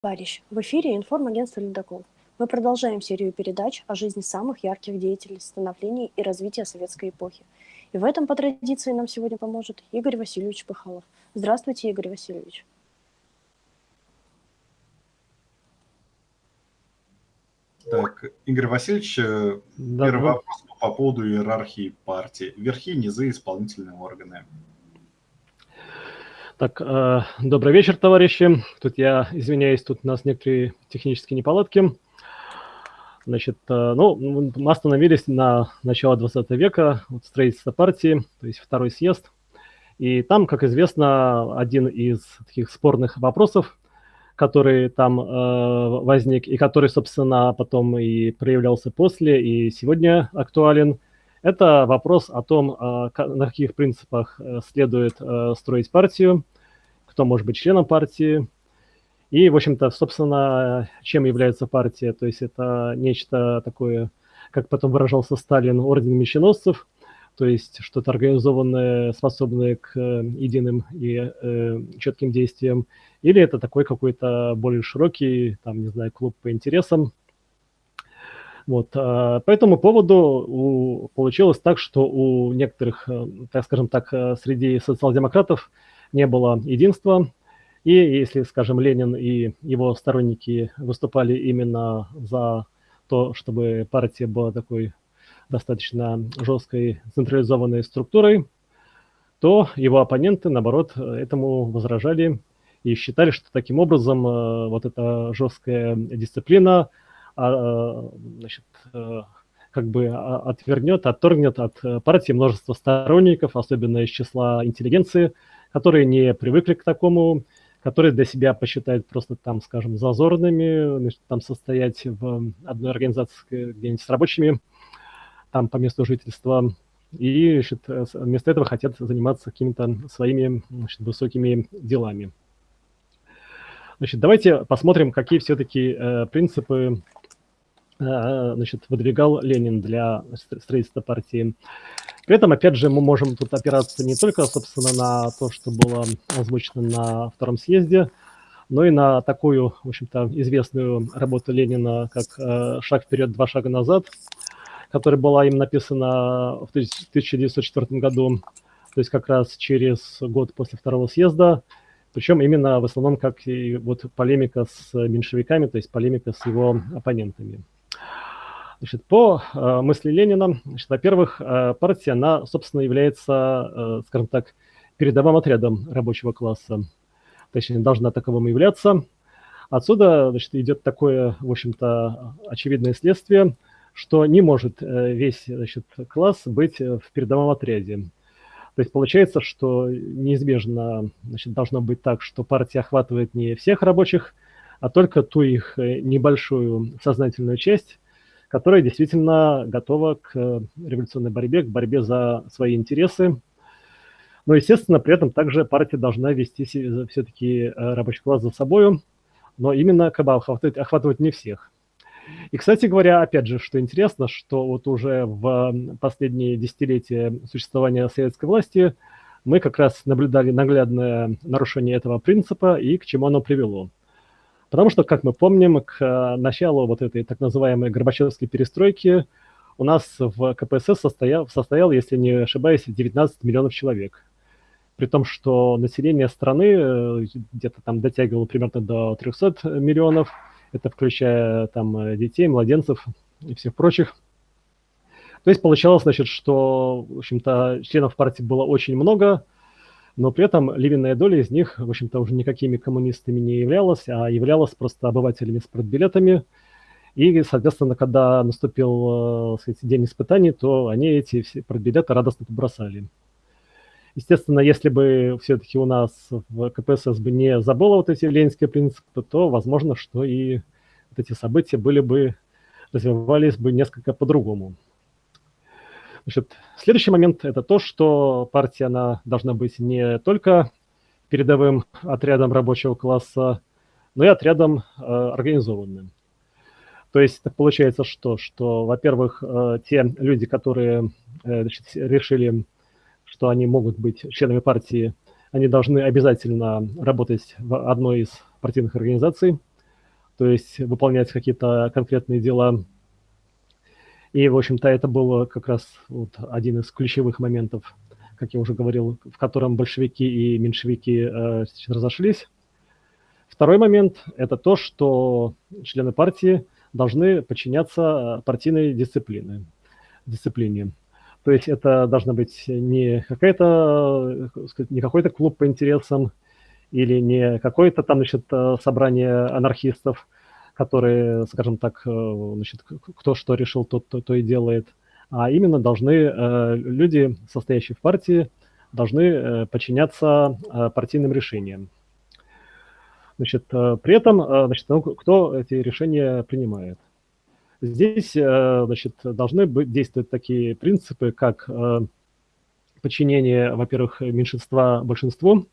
товарищ! В эфире информагентство «Ледокол». Мы продолжаем серию передач о жизни самых ярких деятелей становления и развития советской эпохи. И в этом, по традиции, нам сегодня поможет Игорь Васильевич Пыхалов. Здравствуйте, Игорь Васильевич. Так, Игорь Васильевич, э, да, первый да. вопрос по поводу иерархии партии. Верхи, низы, исполнительные органы. Так, э, добрый вечер, товарищи. Тут я извиняюсь, тут у нас некоторые технические неполадки. Значит, э, ну, мы остановились на начало 20 века, вот строительство партии, то есть второй съезд. И там, как известно, один из таких спорных вопросов, который там э, возник и который, собственно, потом и проявлялся после, и сегодня актуален, это вопрос о том, э, на каких принципах э, следует э, строить партию, кто может быть членом партии. И, в общем-то, собственно, чем является партия? То есть это нечто такое, как потом выражался Сталин, орден меченосцев, то есть что-то организованное, способное к единым и э, четким действиям, или это такой какой-то более широкий, там, не знаю, клуб по интересам, вот, по этому поводу у, получилось так, что у некоторых, э, так скажем так, э, среди социал-демократов не было единства. И если, скажем, Ленин и его сторонники выступали именно за то, чтобы партия была такой достаточно жесткой централизованной структурой, то его оппоненты, наоборот, этому возражали и считали, что таким образом э, вот эта жесткая дисциплина значит, э, как бы отвернет, отторгнет от партии множество сторонников, особенно из числа интеллигенции, которые не привыкли к такому, которые для себя посчитают просто там, скажем, зазорными, значит, там состоять в одной организации где-нибудь с рабочими, там по месту жительства, и значит, вместо этого хотят заниматься какими-то своими значит, высокими делами. Значит, давайте посмотрим, какие все-таки э, принципы э, значит, выдвигал Ленин для строительства партии. При этом, опять же, мы можем тут опираться не только, собственно, на то, что было озвучено на втором съезде, но и на такую, в общем-то, известную работу Ленина, как э, «Шаг вперед, два шага назад», которая была им написана в 1904 году, то есть как раз через год после второго съезда, причем именно в основном как и вот полемика с меньшевиками, то есть полемика с его оппонентами. Значит, по э, мысли Ленина, во-первых, э, партия, она, собственно, является, э, скажем так, передовым отрядом рабочего класса. Точнее, должна таковым являться. Отсюда значит, идет такое, в общем-то, очевидное следствие, что не может э, весь значит, класс быть в передовом отряде. То есть получается, что неизбежно значит, должно быть так, что партия охватывает не всех рабочих, а только ту их э, небольшую сознательную часть, которая действительно готова к э, революционной борьбе, к борьбе за свои интересы. Но, естественно, при этом также партия должна вести все-таки э, рабочий класс за собой, но именно как бы охватывать, охватывать не всех. И, кстати говоря, опять же, что интересно, что вот уже в последние десятилетия существования советской власти мы как раз наблюдали наглядное нарушение этого принципа и к чему оно привело. Потому что, как мы помним, к э, началу вот этой так называемой Горбачевской перестройки у нас в КПСС состоял, состоял, если не ошибаюсь, 19 миллионов человек. При том, что население страны э, где-то там дотягивало примерно до 300 миллионов, это включая там э, детей, младенцев и всех прочих. То есть получалось, значит, что, в общем-то, членов партии было очень много, но при этом львиная доля из них, в общем-то, уже никакими коммунистами не являлась, а являлась просто обывателями с продбилетами. И, соответственно, когда наступил э, сказать, день испытаний, то они эти все продбилеты радостно побросали. Естественно, если бы все-таки у нас в КПСС бы не забыло вот эти ленинские принципы, то возможно, что и вот эти события были бы, развивались бы несколько по-другому. Значит, следующий момент – это то, что партия она должна быть не только передовым отрядом рабочего класса, но и отрядом э, организованным. То есть получается что? Что, во-первых, э, те люди, которые э, значит, решили, что они могут быть членами партии, они должны обязательно работать в одной из партийных организаций, то есть выполнять какие-то конкретные дела. И, в общем-то, это был как раз вот один из ключевых моментов, как я уже говорил, в котором большевики и меньшевики э, разошлись. Второй момент – это то, что члены партии должны подчиняться партийной дисциплине. дисциплине. То есть это должна быть не какая-то, не какой-то клуб по интересам или не какое-то там, значит, собрание анархистов, которые, скажем так, значит, кто что решил, тот то, то и делает, а именно должны э, люди, состоящие в партии, должны э, подчиняться э, партийным решениям. Значит, при этом, значит, ну, кто эти решения принимает? Здесь э, значит, должны быть, действовать такие принципы, как э, подчинение, во-первых, меньшинства большинству,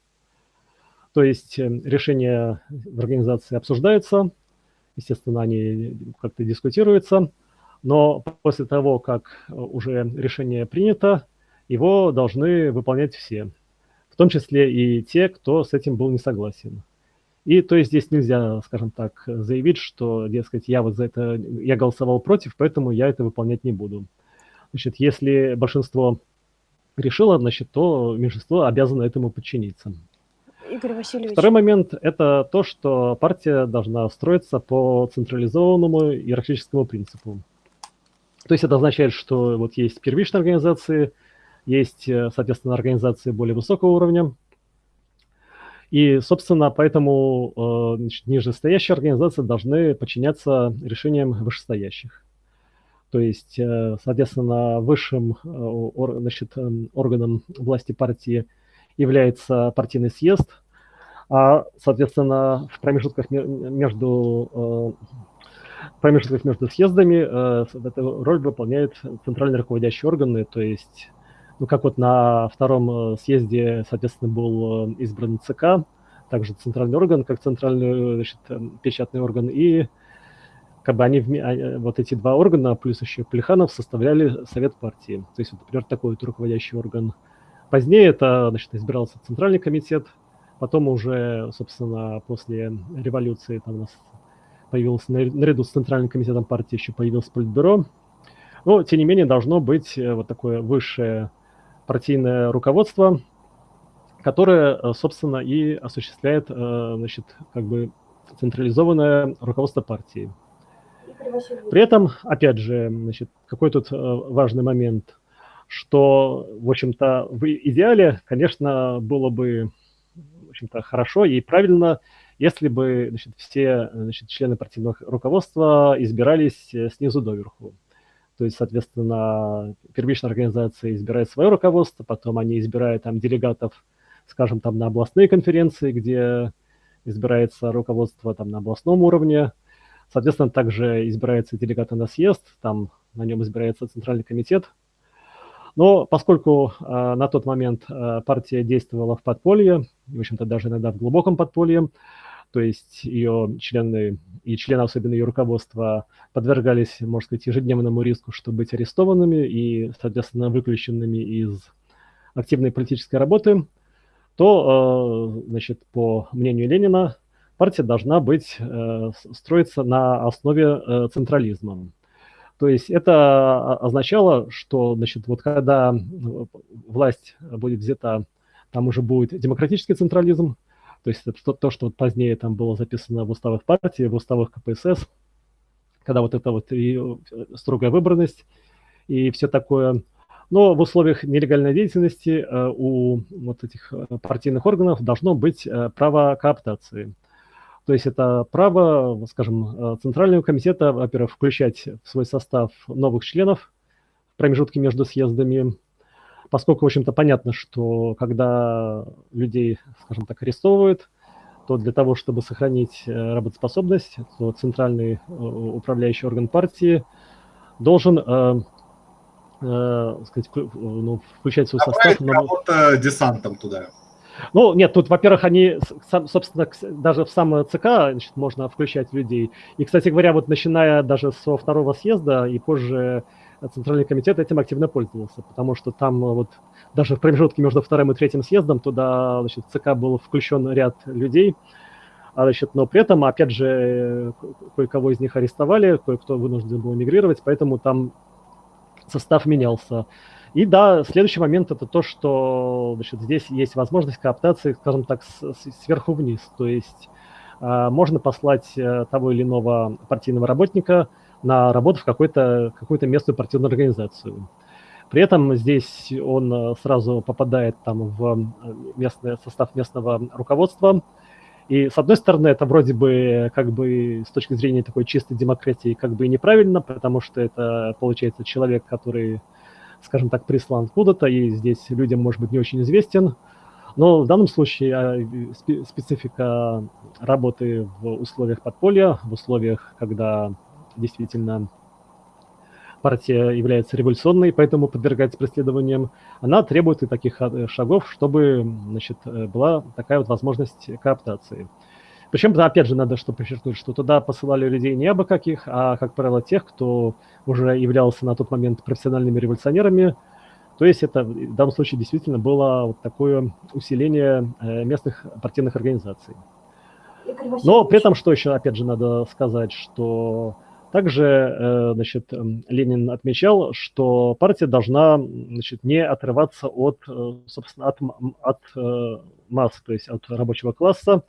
то есть э, решения в организации обсуждаются, естественно, они как-то дискутируются, но после того, как уже решение принято, его должны выполнять все, в том числе и те, кто с этим был не согласен. И то есть здесь нельзя, скажем так, заявить, что, дескать, я вот за это, я голосовал против, поэтому я это выполнять не буду. Значит, если большинство решило, значит, то меньшинство обязано этому подчиниться. Игорь Васильевич. Второй момент – это то, что партия должна строиться по централизованному иерархическому принципу. То есть это означает, что вот есть первичные организации, есть, э, соответственно, организации более высокого уровня, и, собственно, поэтому э, значит, нижестоящие организации должны подчиняться решениям вышестоящих. То есть, э, соответственно, высшим значит, органом власти партии является партийный съезд, а, соответственно, в промежутках между промежутках между съездами эту роль выполняют центральные руководящие органы, то есть ну, как вот на втором э, съезде, соответственно, был э, избран ЦК, также центральный орган, как центральный значит, печатный орган, и как бы они, а, вот эти два органа, плюс еще Плеханов, составляли Совет партии. То есть, вот, например, такой вот руководящий орган. Позднее это, значит, избирался Центральный комитет, потом уже, собственно, после революции там у нас появился, наряду с Центральным комитетом партии еще появился Политбюро. Но, тем не менее, должно быть э, вот такое высшее партийное руководство, которое, э, собственно, и осуществляет, э, значит, как бы централизованное руководство партии. При этом, опять же, значит, какой тут важный момент, что, в общем-то, в идеале, конечно, было бы, в общем-то, хорошо и правильно, если бы значит, все значит, члены партийного руководства избирались снизу доверху. То есть, соответственно, первичная организация избирает свое руководство, потом они избирают там делегатов, скажем, там на областные конференции, где избирается руководство там на областном уровне. Соответственно, также избираются делегаты на съезд, там на нем избирается центральный комитет. Но поскольку э, на тот момент э, партия действовала в подполье, в общем-то даже иногда в глубоком подполье, то есть ее члены и члены особенно ее руководства подвергались, можно сказать, ежедневному риску, чтобы быть арестованными и, соответственно, выключенными из активной политической работы, то, э, значит, по мнению Ленина, партия должна быть, э, строиться на основе э, централизма. То есть это означало, что, значит, вот когда власть будет взята, там уже будет демократический централизм, то есть это то, что вот позднее там было записано в уставах партии, в уставах КПСС, когда вот это вот и э, строгая выборность и все такое. Но в условиях нелегальной деятельности э, у вот этих э, партийных органов должно быть право кооптации. То есть это право, скажем, Центрального комитета, во-первых, включать в свой состав новых членов в промежутке между съездами, поскольку, в общем-то, понятно, что когда людей, скажем так, арестовывают, то для того, чтобы сохранить э, работоспособность, то центральный э, управляющий орган партии должен э, э, сказать, ну, включать свой состав. кого-то десантом туда. Ну, нет, тут, во-первых, они, собственно, даже в самое ЦК значит, можно включать людей. И, кстати говоря, вот начиная даже со второго съезда и позже Центральный комитет этим активно пользовался, потому что там э, вот даже в промежутке между вторым и третьим съездом туда значит, ЦК был включен ряд людей, А, значит, но при этом, опять же, кое-кого из них арестовали, кое-кто вынужден был эмигрировать, поэтому там состав менялся. И да, следующий момент это то, что значит, здесь есть возможность кооптации, скажем так, с, сверху вниз. То есть э, можно послать э, того или иного партийного работника на работу в какую-то какую местную партийную организацию. При этом здесь он э, сразу попадает там в местный состав местного руководства. И с одной стороны, это вроде бы как бы с точки зрения такой чистой демократии как бы и неправильно, потому что это получается человек, который скажем так, прислан откуда-то, и здесь людям, может быть, не очень известен. Но в данном случае а, специфика работы в условиях подполья, в условиях, когда действительно партия является революционной, поэтому подвергается преследованиям, она требует и таких а, шагов, чтобы значит, э, была такая вот возможность кооптации. Причем, опять же, надо что подчеркнуть, что туда посылали людей не абы каких, а, как правило, тех, кто уже являлся на тот момент профессиональными революционерами. То есть это в данном случае действительно было вот такое усиление э, местных партийных организаций. Но при этом, что еще, опять же, надо сказать, что также э, значит, Ленин отмечал, что партия должна значит, не отрываться от, э, собственно, от, от масс, то есть от рабочего класса,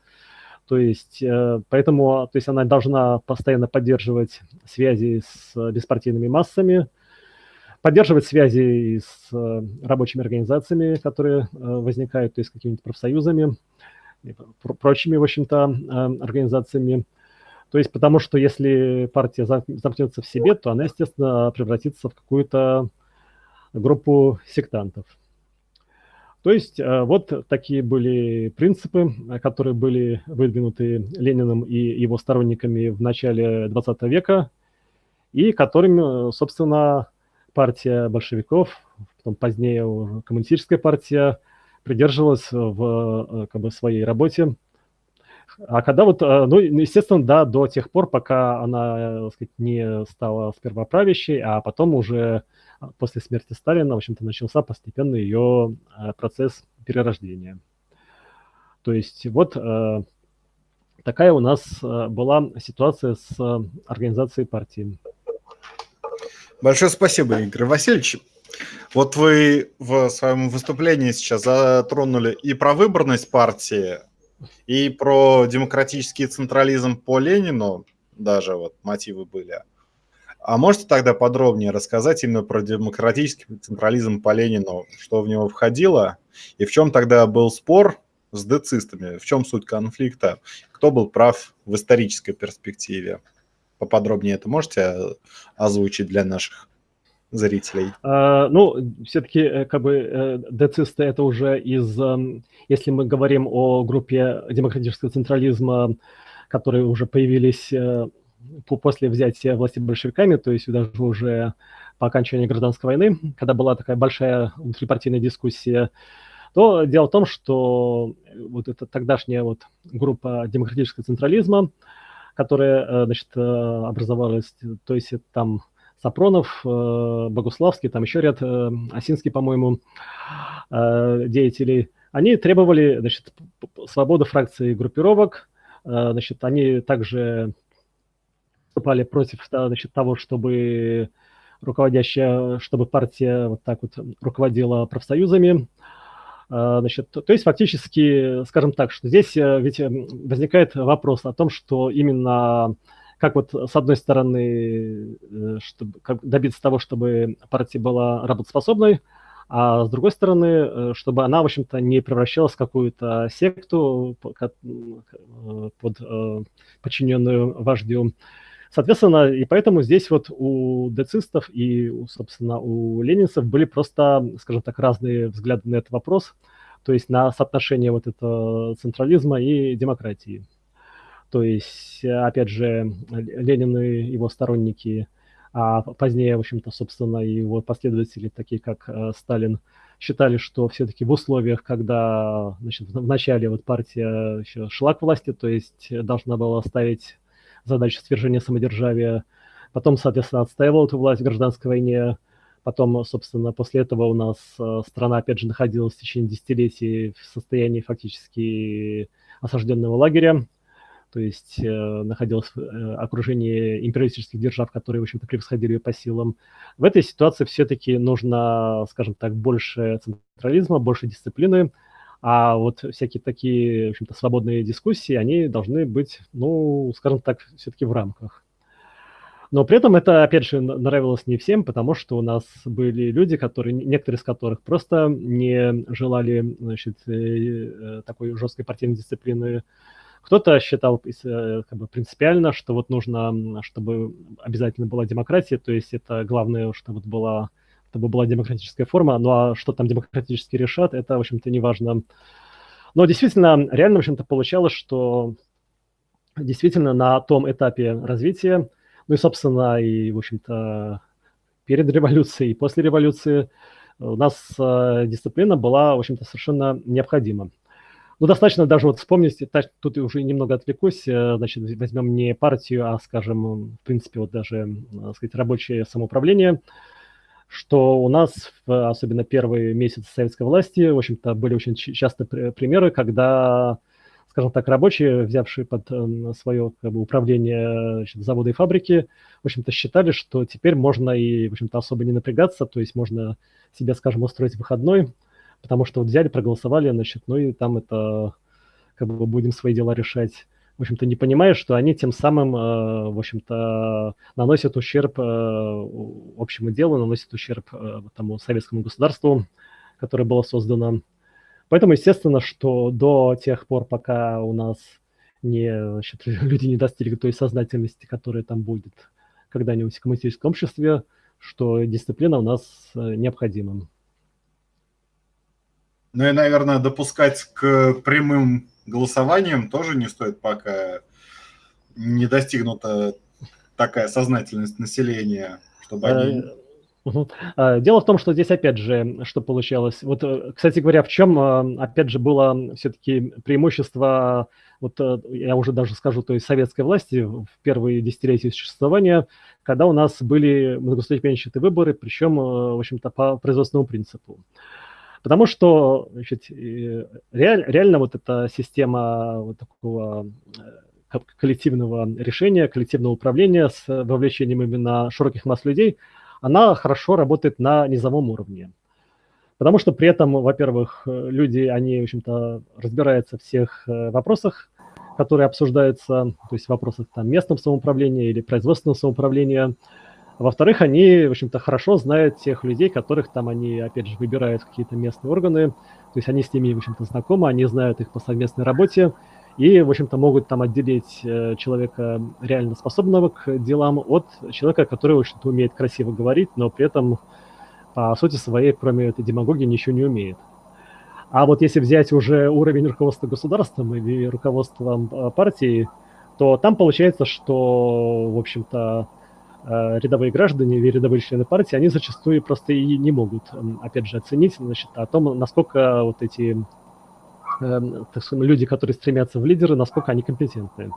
то есть, э, поэтому то есть она должна постоянно поддерживать связи с беспартийными массами, поддерживать связи с э, рабочими организациями, которые э, возникают, то есть какими-нибудь профсоюзами, прочими, в общем-то, организациями. То есть потому что если партия замкнется в себе, то она, естественно, превратится в какую-то группу сектантов. То есть э, вот такие были принципы, которые были выдвинуты Лениным и его сторонниками в начале 20 века, и которыми, собственно, партия большевиков, потом позднее коммунистическая партия, придерживалась в э, как бы, своей работе. А когда вот, э, ну, естественно, да, до тех пор, пока она, так сказать, не стала сперва правящей, а потом уже после смерти Сталина, в общем-то, начался постепенно ее э, процесс перерождения. То есть вот э, такая у нас э, была ситуация с организацией партии. Большое спасибо, Игорь Васильевич. Вот вы в своем выступлении сейчас затронули и про выборность партии, и про демократический централизм по Ленину, даже вот мотивы были. А можете тогда подробнее рассказать именно про демократический централизм по Ленину, что в него входило, и в чем тогда был спор с децистами, в чем суть конфликта, кто был прав в исторической перспективе? Поподробнее это можете озвучить для наших зрителей? А, ну, все-таки э, как бы э, децисты это уже из, эм, если мы говорим о группе демократического централизма, которые уже появились э, после взятия власти большевиками, то есть даже уже по окончании гражданской войны, когда была такая большая внутрипартийная дискуссия, то дело в том, что вот эта тогдашняя вот группа демократического централизма, которая, э, значит, э, образовалась, то есть там Сапронов, э, Богуславский, там еще ряд, Осинский, по-моему, деятелей, они требовали, значит, свободы фракций и группировок, значит, они также выступали против значит, того, чтобы руководящая, чтобы партия вот так вот руководила профсоюзами. А, значит, то есть фактически, скажем так, что здесь э, ведь э, возникает вопрос о том, что именно как вот с одной стороны э, чтобы, как добиться того, чтобы партия была работоспособной, а с другой стороны, чтобы она, в общем-то, не превращалась в какую-то секту под подчиненную вождю. Соответственно, и поэтому здесь вот у децистов и, собственно, у ленинцев были просто, скажем так, разные взгляды на этот вопрос, то есть на соотношение вот этого централизма и демократии. То есть, опять же, Ленин и его сторонники, а позднее, в общем-то, собственно, и его последователи, такие как э, Сталин, считали, что все-таки в условиях, когда значит, в начале вот партия еще шла к власти, то есть должна была ставить задача свержения самодержавия. Потом, соответственно, отстаивал эту власть в гражданской войне. Потом, собственно, после этого у нас э, страна, опять же, находилась в течение десятилетий в состоянии фактически осажденного лагеря. то есть э, находилась в э, окружении империалистических держав, которые, в общем-то, превосходили ее по силам. В этой ситуации все-таки нужно, скажем так, больше централизма, больше дисциплины, а вот всякие такие, в общем-то, свободные дискуссии, они должны быть, ну, скажем так, все-таки в рамках. Но при этом это, опять же, нравилось не всем, потому что у нас были люди, которые, некоторые из которых просто не желали значит, э, такой жесткой партийной дисциплины. Кто-то считал э, как бы, принципиально, что вот нужно, чтобы обязательно была демократия, то есть это главное, чтобы была, чтобы была демократическая форма, ну а что там демократически решат, это, в общем-то, не важно. Но действительно, реально, в общем-то, получалось, что действительно на том этапе развития ну и, собственно, и, в общем-то, перед революцией и после революции у нас э, дисциплина была, в общем-то, совершенно необходима. Ну, достаточно даже вот вспомнить, тут уже немного отвлекусь, э, значит, возьмем не партию, а, скажем, в принципе, вот даже, так сказать, рабочее самоуправление, что у нас, особенно первые месяцы советской власти, в общем-то, были очень часто примеры, когда скажем так, рабочие, взявшие под эм, свое как бы, управление значит, заводы и фабрики, в общем-то, считали, что теперь можно и, в общем-то, особо не напрягаться, то есть можно себе, скажем, устроить выходной, потому что вот взяли, проголосовали, значит, ну и там это, как бы, будем свои дела решать. В общем-то, не понимая, что они тем самым, э, в общем-то, наносят ущерб э, общему делу, наносят ущерб э, тому советскому государству, которое было создано. Поэтому, естественно, что до тех пор, пока у нас не, значит, люди не достигли той сознательности, которая там будет когда-нибудь в коммунистическом обществе, что дисциплина у нас необходима. Ну и, наверное, допускать к прямым голосованиям тоже не стоит, пока не достигнута такая сознательность населения, чтобы они э, Угу. Дело в том, что здесь опять же, что получалось. Вот, э, кстати говоря, в чем, э, опять же, было все-таки преимущество, вот я уже даже скажу, то есть советской власти в первые десятилетия существования, когда у нас были многоступенчатые выборы, причем, в общем-то, по производственному принципу. Потому что значит, реаль, реально вот эта система вот такого коллективного решения, коллективного управления с вовлечением именно широких масс людей – она хорошо работает на низовом уровне. Потому что при этом, во-первых, люди, они, в общем-то, разбираются в всех э, вопросах, которые обсуждаются, то есть вопросах там, местного самоуправления или производственного самоуправления. Во-вторых, они, в общем-то, хорошо знают тех людей, которых там они, опять же, выбирают какие-то местные органы. То есть они с ними, в общем-то, знакомы, они знают их по совместной работе и, в общем-то, могут там отделить э, человека реально способного к делам от человека, который, в общем-то, умеет красиво говорить, но при этом, по сути своей, кроме этой демагогии, ничего не умеет. А вот если взять уже уровень руководства государством или руководством э, партии, то там получается, что, в общем-то, рядовые граждане или рядовые члены партии, они зачастую просто и не могут, опять же, оценить значит, о том, насколько вот эти Эм, так сказать, люди, которые стремятся в лидеры, насколько они компетентны.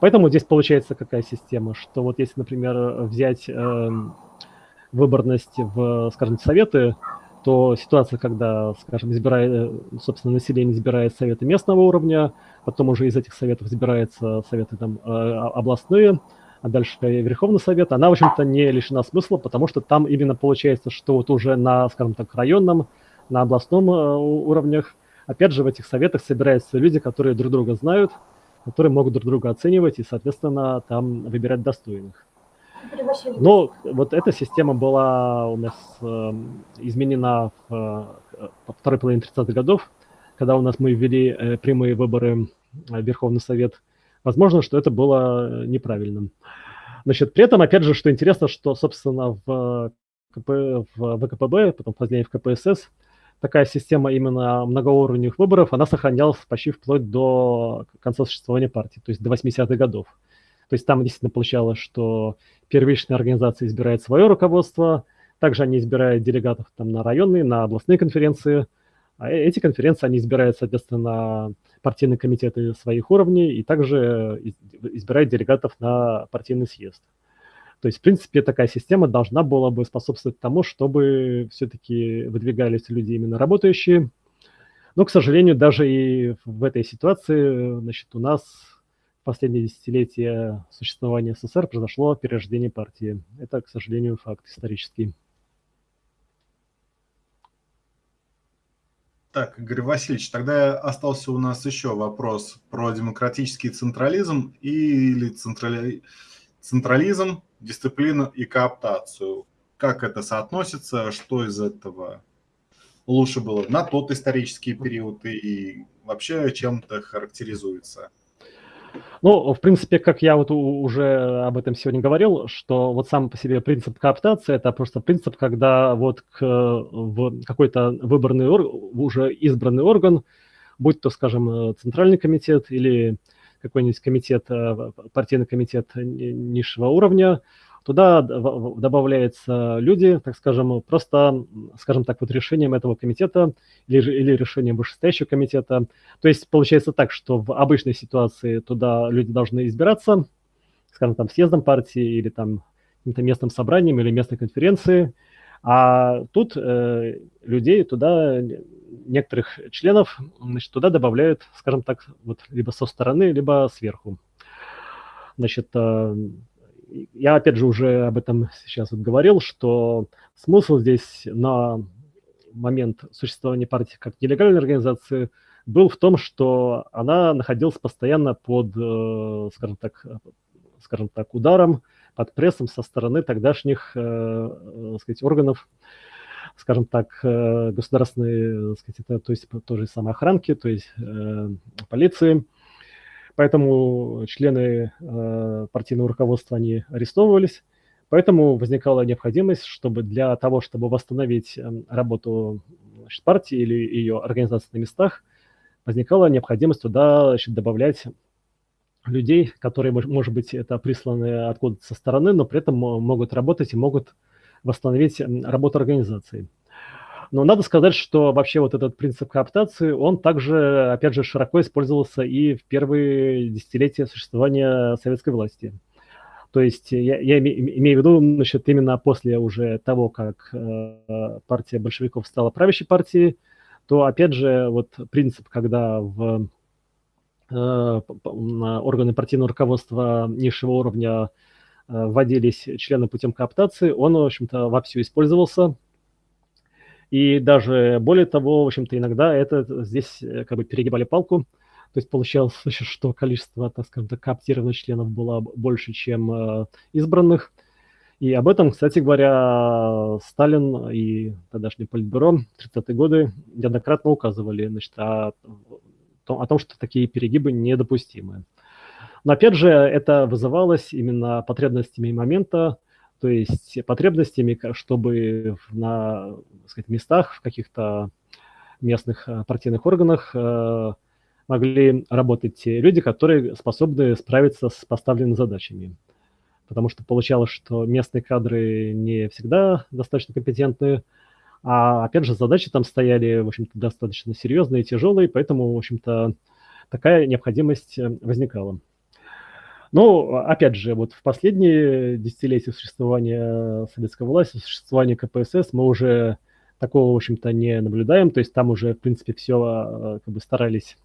Поэтому здесь получается какая система, что вот если, например, взять э, выборность в, скажем, советы, то ситуация, когда, скажем, избирает, собственно, население избирает советы местного уровня, потом уже из этих советов избираются советы там э, областные, а дальше Верховный Совет, она, в общем-то, не лишена смысла, потому что там именно получается, что вот уже на, скажем так, районном, на областном э, уровнях Опять же, в этих советах собираются люди, которые друг друга знают, которые могут друг друга оценивать и, соответственно, там выбирать достойных. Но вот эта система была у нас э, изменена в э, второй половине 30-х годов, когда у нас мы ввели э, прямые выборы в Верховный Совет. Возможно, что это было неправильным. Значит, при этом, опять же, что интересно, что, собственно, в, КП, в ВКПБ, потом позднее в КПСС, такая система именно многоуровневых выборов, она сохранялась почти вплоть до конца существования партии, то есть до 80-х годов. То есть там действительно получалось, что первичная организация избирает свое руководство, также они избирают делегатов там на районные, на областные конференции, а э, эти конференции они избирают, соответственно, партийные комитеты своих уровней и также избирают делегатов на партийный съезд. То есть, в принципе, такая система должна была бы способствовать тому, чтобы все-таки выдвигались люди именно работающие. Но, к сожалению, даже и в этой ситуации, значит, у нас последние десятилетия существования СССР произошло перерождение партии. Это, к сожалению, факт исторический. Так, Игорь Васильевич, тогда остался у нас еще вопрос про демократический централизм или централи... централизм, дисциплину и кооптацию. Как это соотносится, что из этого лучше было на тот исторический период и вообще чем-то характеризуется? Ну, в принципе, как я вот уже об этом сегодня говорил, что вот сам по себе принцип кооптации – это просто принцип, когда вот к, в какой-то выбранный, уже избранный орган, будь то, скажем, центральный комитет или какой-нибудь комитет, э, партийный комитет низшего уровня, Туда добавляются люди, так скажем, просто, скажем так, вот решением этого комитета или, или решением вышестоящего комитета. То есть получается так, что в обычной ситуации туда люди должны избираться, скажем, там съездом партии или там каким-то местным собранием или местной конференции, а тут э, людей туда, некоторых членов, значит, туда добавляют, скажем так, вот либо со стороны, либо сверху. Значит, э, я опять же уже об этом сейчас вот говорил, что смысл здесь на момент существования партии как нелегальной организации был в том, что она находилась постоянно под, э, скажем так, скажем так, ударом, под прессом со стороны тогдашних, э, э, сказать, органов, скажем так, государственной, сказать, это, то есть тоже самой охранки, то есть полиции. Поэтому члены э, партийного руководства, они арестовывались. Поэтому возникала необходимость, чтобы для того, чтобы восстановить эм, работу значит, партии или ее организации на местах, возникала необходимость туда значит, добавлять людей, которые, может быть, это присланы откуда-то со стороны, но при этом могут работать и могут восстановить работу организации. Но надо сказать, что вообще вот этот принцип кооптации, он также, опять же, широко использовался и в первые десятилетия существования советской власти. То есть я, я имею в виду, значит, именно после уже того, как э, партия большевиков стала правящей партией, то, опять же, вот принцип, когда в э, органы партийного руководства низшего уровня э, вводились члены путем кооптации, он, в общем-то, вовсю использовался и даже более того, в общем-то, иногда это здесь э, как бы перегибали палку. То есть получалось, что количество, так скажем, так, кооптированных членов было больше, чем э, избранных. И об этом, кстати говоря, Сталин и тогдашнее Политбюро 30-е годы неоднократно указывали значит, о, о том, что такие перегибы недопустимы. Но опять же, это вызывалось именно потребностями момента, то есть потребностями, чтобы на сказать, местах, в каких-то местных э, партийных органах э, могли работать те люди, которые способны справиться с поставленными задачами. Потому что получалось, что местные кадры не всегда достаточно компетентны, а опять же задачи там стояли, в общем-то, достаточно серьезные и тяжелые, поэтому, в общем-то, такая необходимость э, возникала. Но, опять же, вот в последние десятилетия существования советской власти, существования КПСС мы уже такого, в общем-то, не наблюдаем. То есть там уже, в принципе, все а, как бы старались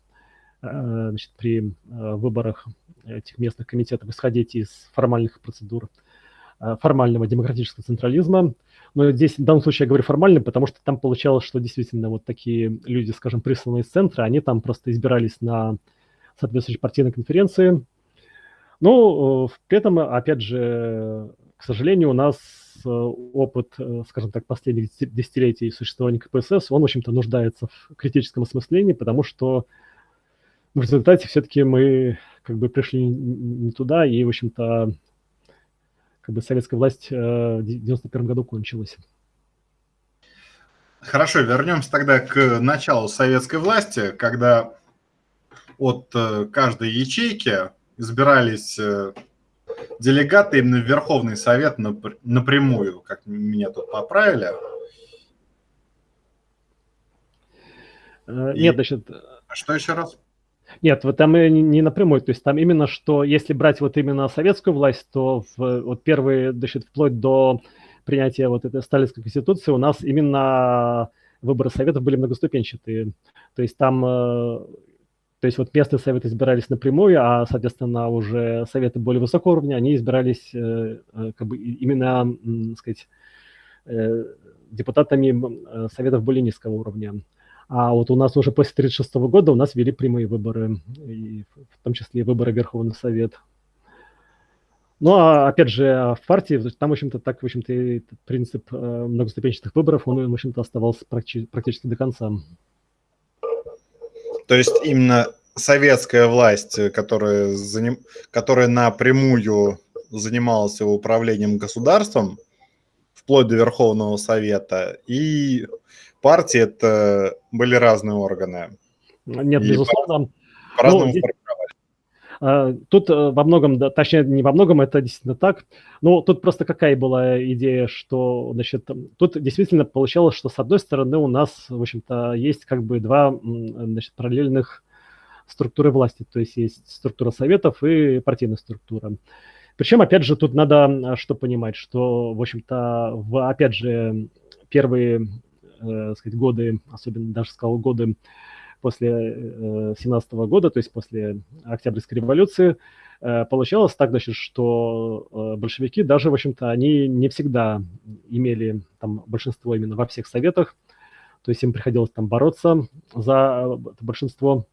а, значит, при а, выборах этих местных комитетов исходить из формальных процедур формального демократического централизма. Но здесь в данном случае я говорю формально, потому что там получалось, что действительно вот такие люди, скажем, присланные из центра, они там просто избирались на соответствующей партийной конференции, ну, э, при этом, опять же, к сожалению, у нас э, опыт, э, скажем так, последних десятилетий существования КПСС, он, в общем-то, нуждается в критическом осмыслении, потому что в результате все-таки мы как бы пришли не туда, и, в общем-то, как бы советская власть в 91 году кончилась. Хорошо, вернемся тогда к началу советской власти, когда от каждой ячейки избирались э, делегаты именно в Верховный Совет напрямую, как меня тут поправили. Э, нет, И... значит... А что еще раз? Нет, вот там не напрямую, то есть там именно что, если брать вот именно советскую власть, то в, вот первые, значит, вплоть до принятия вот этой сталинской конституции у нас именно выборы советов были многоступенчатые. То есть там э, То есть вот местные советы избирались напрямую, а, соответственно, уже советы более высокого уровня, они избирались как бы именно, так сказать, депутатами советов более низкого уровня. А вот у нас уже после 1936 года у нас ввели прямые выборы, и в том числе выборы в Верховный Совет. Ну, а опять же, в партии, там, в общем-то, так, в общем-то, принцип э, многоступенчатых выборов, он, в общем-то, оставался практически до конца. То есть именно советская власть, которая, заним... которая напрямую занималась управлением государством, вплоть до Верховного Совета, и партии это были разные органы. Нет, и безусловно. По-разному ну, а, Тут э, во многом, точнее, не во многом, это действительно так. Но тут просто какая была идея, что, значит, тут действительно получалось, что с одной стороны у нас, в общем-то, есть как бы два, значит, параллельных структуры власти. То есть есть структура советов и партийная структура. Причем, опять же, тут надо что понимать, что, в общем-то, в, опять же, первые э, сказать, годы, особенно даже сказал годы после э, 17 -го года, то есть после Октябрьской революции, э, получалось так, значит, что э, большевики даже, в общем-то, они не всегда имели там большинство именно во всех советах, то есть им приходилось там бороться за большинство.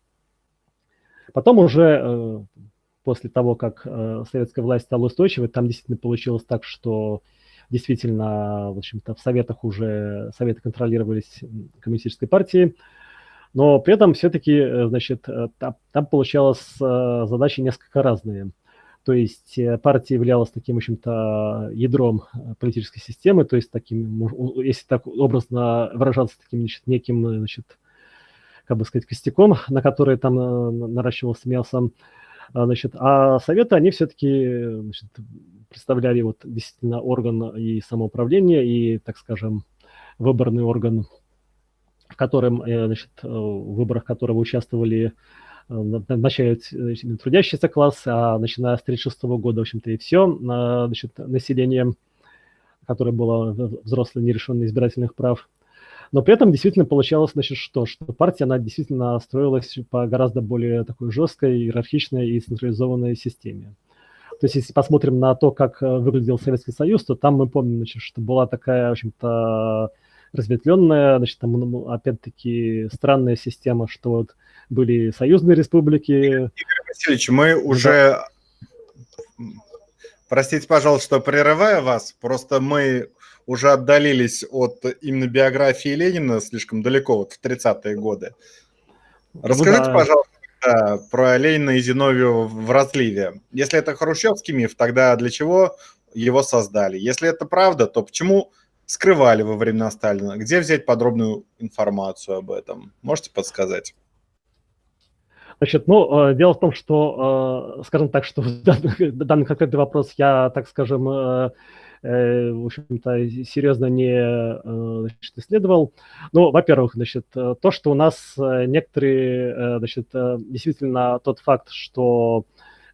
Потом уже э, после того, как э, советская власть стала устойчивой, там действительно получилось так, что действительно, в общем-то, в советах уже советы контролировались коммунистической партией, но при этом все-таки, э, значит, э, там, там получалось э, задачи несколько разные. То есть партия являлась таким, в общем-то, ядром политической системы, то есть таким, если так образно выражаться, таким, значит, неким, значит, как бы сказать, костяком, на который там наращивался мясо. Значит, а советы, они все-таки представляли вот действительно орган и самоуправления, и, так скажем, выборный орган, в котором, э, значит, э, в выборах которого участвовали э, начале трудящийся класс, а начиная с 1936 года, в общем-то, и все, значит, население, которое было взрослое, не лишенное избирательных прав. Но при этом действительно получалось, значит, что, что партия, она действительно строилась по гораздо более такой жесткой, иерархичной и централизованной системе. То есть, если посмотрим на то, как выглядел Советский Союз, то там мы помним, значит, что была такая, в общем-то, разветвленная, значит, там, ну, опять-таки, странная система, что вот были союзные республики. Игорь Васильевич, мы уже... Простите, пожалуйста, что прерываю вас, просто мы уже отдалились от именно биографии Ленина слишком далеко, вот в 30-е годы. Ну Расскажите, да. пожалуйста, да, про Ленина и Зиновию в разливе. Если это хрущевский миф, тогда для чего его создали? Если это правда, то почему скрывали во времена Сталина? Где взять подробную информацию об этом? Можете подсказать? Значит, ну, э, дело в том, что, э, скажем так, что данный, данный конкретный вопрос я, так скажем, э, в общем-то, серьезно не значит, исследовал. Ну, во-первых, значит, то, что у нас некоторые, значит, действительно тот факт, что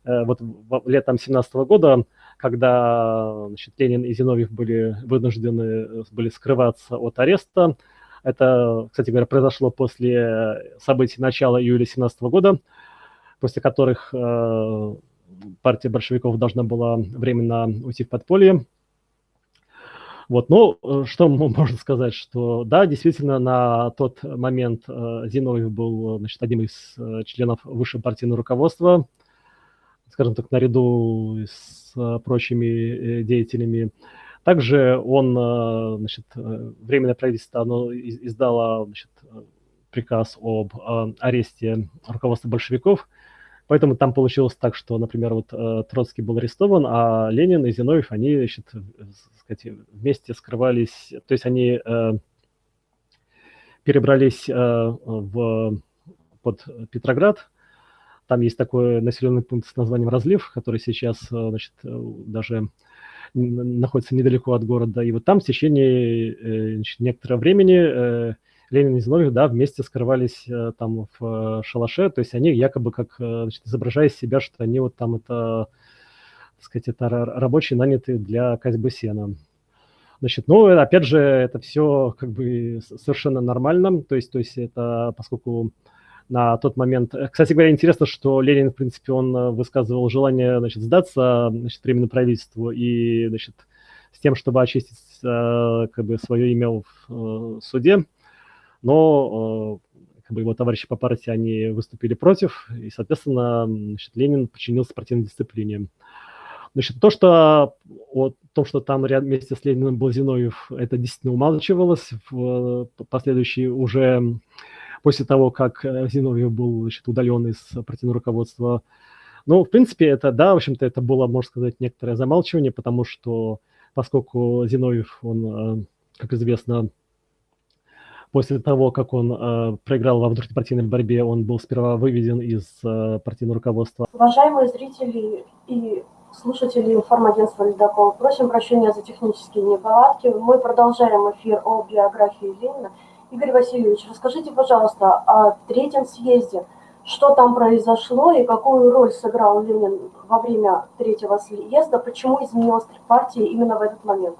вот летом 17 года, когда значит, Ленин и Зиновьев были вынуждены были скрываться от ареста, это, кстати говоря, произошло после событий начала июля 17 года, после которых партия большевиков должна была временно уйти в подполье. Вот, ну, э, что можно сказать, что да, действительно, на тот момент э, Зиновьев был значит, одним из э, членов высшего партийного руководства, скажем так, наряду с прочими деятелями. Также он, значит, Временное правительство оно издало значит, приказ об аресте руководства большевиков, Поэтому там получилось так, что, например, вот Троцкий был арестован, а Ленин и Зиновьев, они, значит, сказать, вместе скрывались, то есть они э, перебрались э, в, под Петроград. Там есть такой населенный пункт с названием Разлив, который сейчас, э, значит, даже находится недалеко от города. И вот там в течение э, значит, некоторого времени э, Ленин и Зиновьев, да, вместе скрывались там в шалаше, то есть они якобы как, значит, изображая себя, что они вот там это так сказать, это рабочие нанятые для козьбы сена. Значит, ну, опять же, это все как бы совершенно нормально, то есть, то есть это, поскольку на тот момент. Кстати говоря, интересно, что Ленин, в принципе, он высказывал желание значит, сдаться значит, временному правительству и значит, с тем, чтобы очистить как бы, свое имя в суде. Но как бы его товарищи по партии, они выступили против, и, соответственно, значит, Ленин подчинился партийной дисциплине. Значит, то, что о том, что там ряд вместе с Лениным был Зиновьев, это действительно умалчивалось. В последующие уже после того, как э, Зиновьев был значит, удален из партийного руководства. Ну, в принципе, это, да, в общем-то, это было, можно сказать, некоторое замалчивание, потому что поскольку Зиновьев, он, э, как известно, после того, как он э, проиграл во внутрипартийной борьбе, он был сперва выведен из партийного руководства. Уважаемые зрители и слушатели информагентства «Ледокол», просим прощения за технические неполадки. Мы продолжаем эфир о биографии Ленина. Игорь Васильевич, расскажите, пожалуйста, о третьем съезде. Что там произошло и какую роль сыграл Ленин во время третьего съезда? Почему изменилась партия именно в этот момент?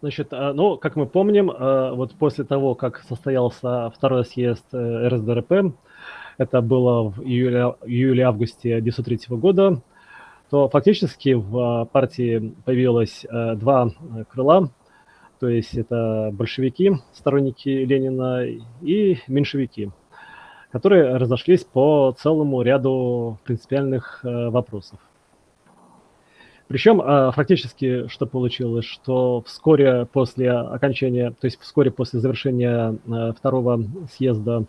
Значит, э, ну, как мы помним, э, вот после того, как состоялся второй съезд э, РСДРП, это было в июле-августе 1903 года, то фактически в партии появилось два крыла, то есть это большевики, сторонники Ленина, и меньшевики, которые разошлись по целому ряду принципиальных вопросов. Причем а, фактически что получилось, что вскоре после окончания, то есть вскоре после завершения а, второго съезда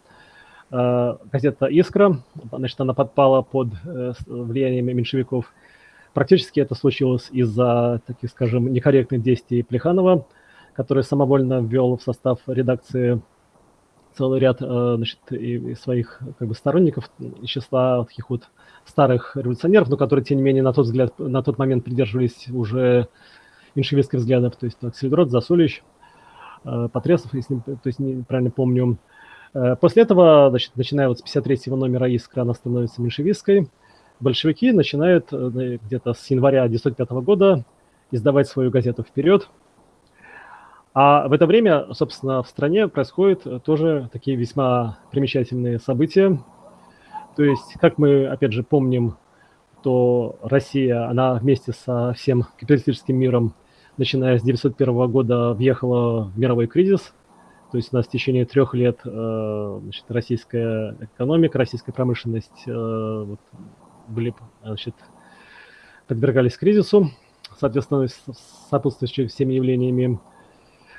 газета «Искра», значит, она подпала под э, влиянием меньшевиков. Практически это случилось из-за, таких скажем, некорректных действий Плеханова, который самовольно ввел в состав редакции целый ряд значит, и своих как бы, сторонников из числа таких вот старых революционеров, но которые, тем не менее, на тот, взгляд, на тот момент придерживались уже меньшевистских взглядов, то есть Аксельдрот, Засулич, э, Потресов, если то есть, правильно помню. Э, после этого, значит, начиная вот с 53-го номера «Искра», она становится меньшевистской. Большевики начинают э, где-то с января 1905 года издавать свою газету «Вперед», а в это время, собственно, в стране происходят тоже такие весьма примечательные события. То есть, как мы, опять же, помним, то Россия, она вместе со всем капиталистическим миром, начиная с 1901 года, въехала в мировой кризис. То есть у нас в течение трех лет э, значит, российская экономика, российская промышленность э, вот, были, значит, подвергались кризису, соответственно, сопутствующими всеми явлениями.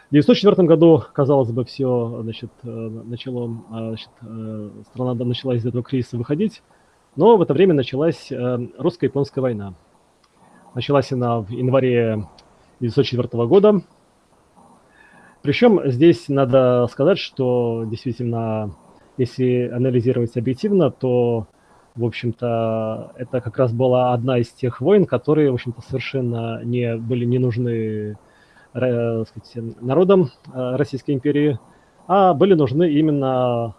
В 1904 году, казалось бы, все, значит, э, начало, а, значит, э, страна начала из этого кризиса выходить, но в это время началась э, русско-японская война. Началась она в январе 1904 года. Причем здесь надо сказать, что действительно, если анализировать объективно, то, в общем-то, это как раз была одна из тех войн, которые, в общем-то, совершенно не были не нужны сказать, народом э, Российской империи, а были нужны именно,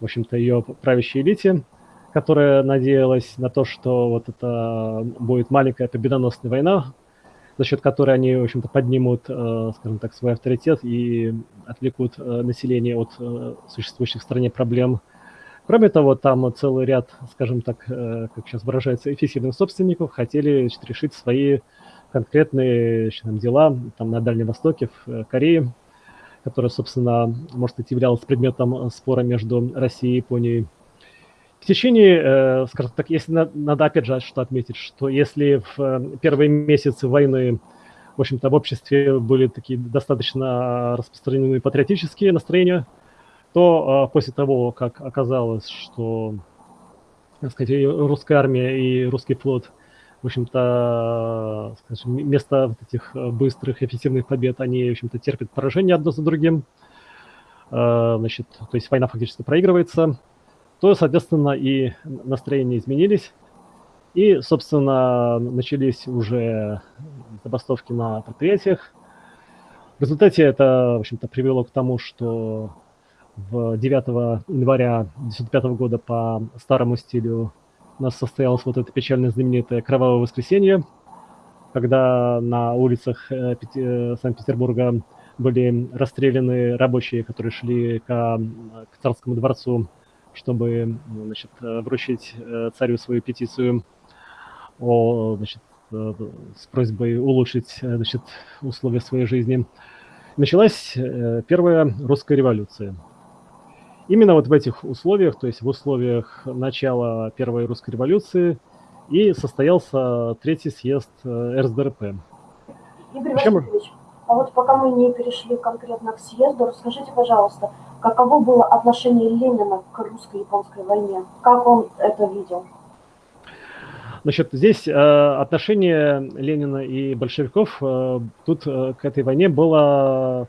в общем-то, ее правящей элите, которая надеялась на то, что вот это будет маленькая победоносная война, за счет которой они, в общем-то, поднимут, э, скажем так, свой авторитет и отвлекут э, население от существующих в стране проблем. Кроме того, там целый ряд, скажем так, как сейчас выражается, эффективных собственников хотели решить свои конкретные там, дела там, на Дальнем Востоке, в э, Корее, которая, собственно, может быть, являлась предметом спора между Россией и Японией. В течение, э, скажем так, если надо опять же что отметить, что если в э, первые месяцы войны, в общем-то, в обществе были такие достаточно распространенные патриотические настроения, то после того, как оказалось, что, так сказать, русская армия и русский флот – в общем-то, скажем, вместо вот этих э, быстрых, эффективных побед, они, в общем-то, терпят поражение одно за другим, э, значит, то есть война фактически проигрывается, то, соответственно, и настроения изменились, и, собственно, начались уже забастовки на предприятиях. В результате это, в общем-то, привело к тому, что в 9 января 1905 года по старому стилю у нас состоялось вот это печально знаменитое «Кровавое воскресенье», когда на улицах э, э, Санкт-Петербурга были расстреляны рабочие, которые шли к, к царскому дворцу, чтобы значит, вручить царю свою петицию о, значит, с просьбой улучшить значит, условия своей жизни. Началась первая русская революция – Именно вот в этих условиях, то есть в условиях начала Первой русской революции, и состоялся третий съезд э, РСДРП. Игорь Причем... Васильевич, а вот пока мы не перешли конкретно к съезду, расскажите, пожалуйста, каково было отношение Ленина к русско-японской войне? Как он это видел? Значит, здесь э, отношение Ленина и большевиков э, тут э, к этой войне было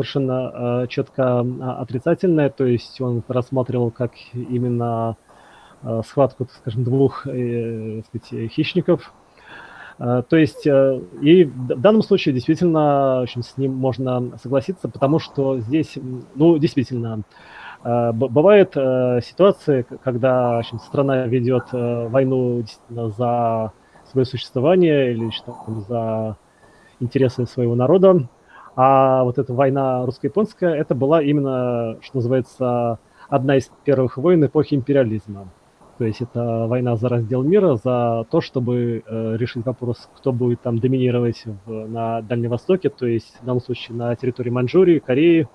совершенно э, четко а, отрицательное, то есть он рассматривал как именно э, схватку, скажем, двух э, сказать, хищников. То есть и в данном случае действительно очень с ним можно согласиться, потому что здесь, ну, действительно, бывает ситуации, когда общем, страна ведет войну за свое существование или что, за интересы своего народа, а вот эта война русско-японская, это была именно, что называется, одна из первых войн эпохи империализма. То есть это война за раздел мира, за то, чтобы э, решить вопрос, кто будет там доминировать в, на Дальнем Востоке, то есть в данном случае на территории Маньчжурии, Кореи,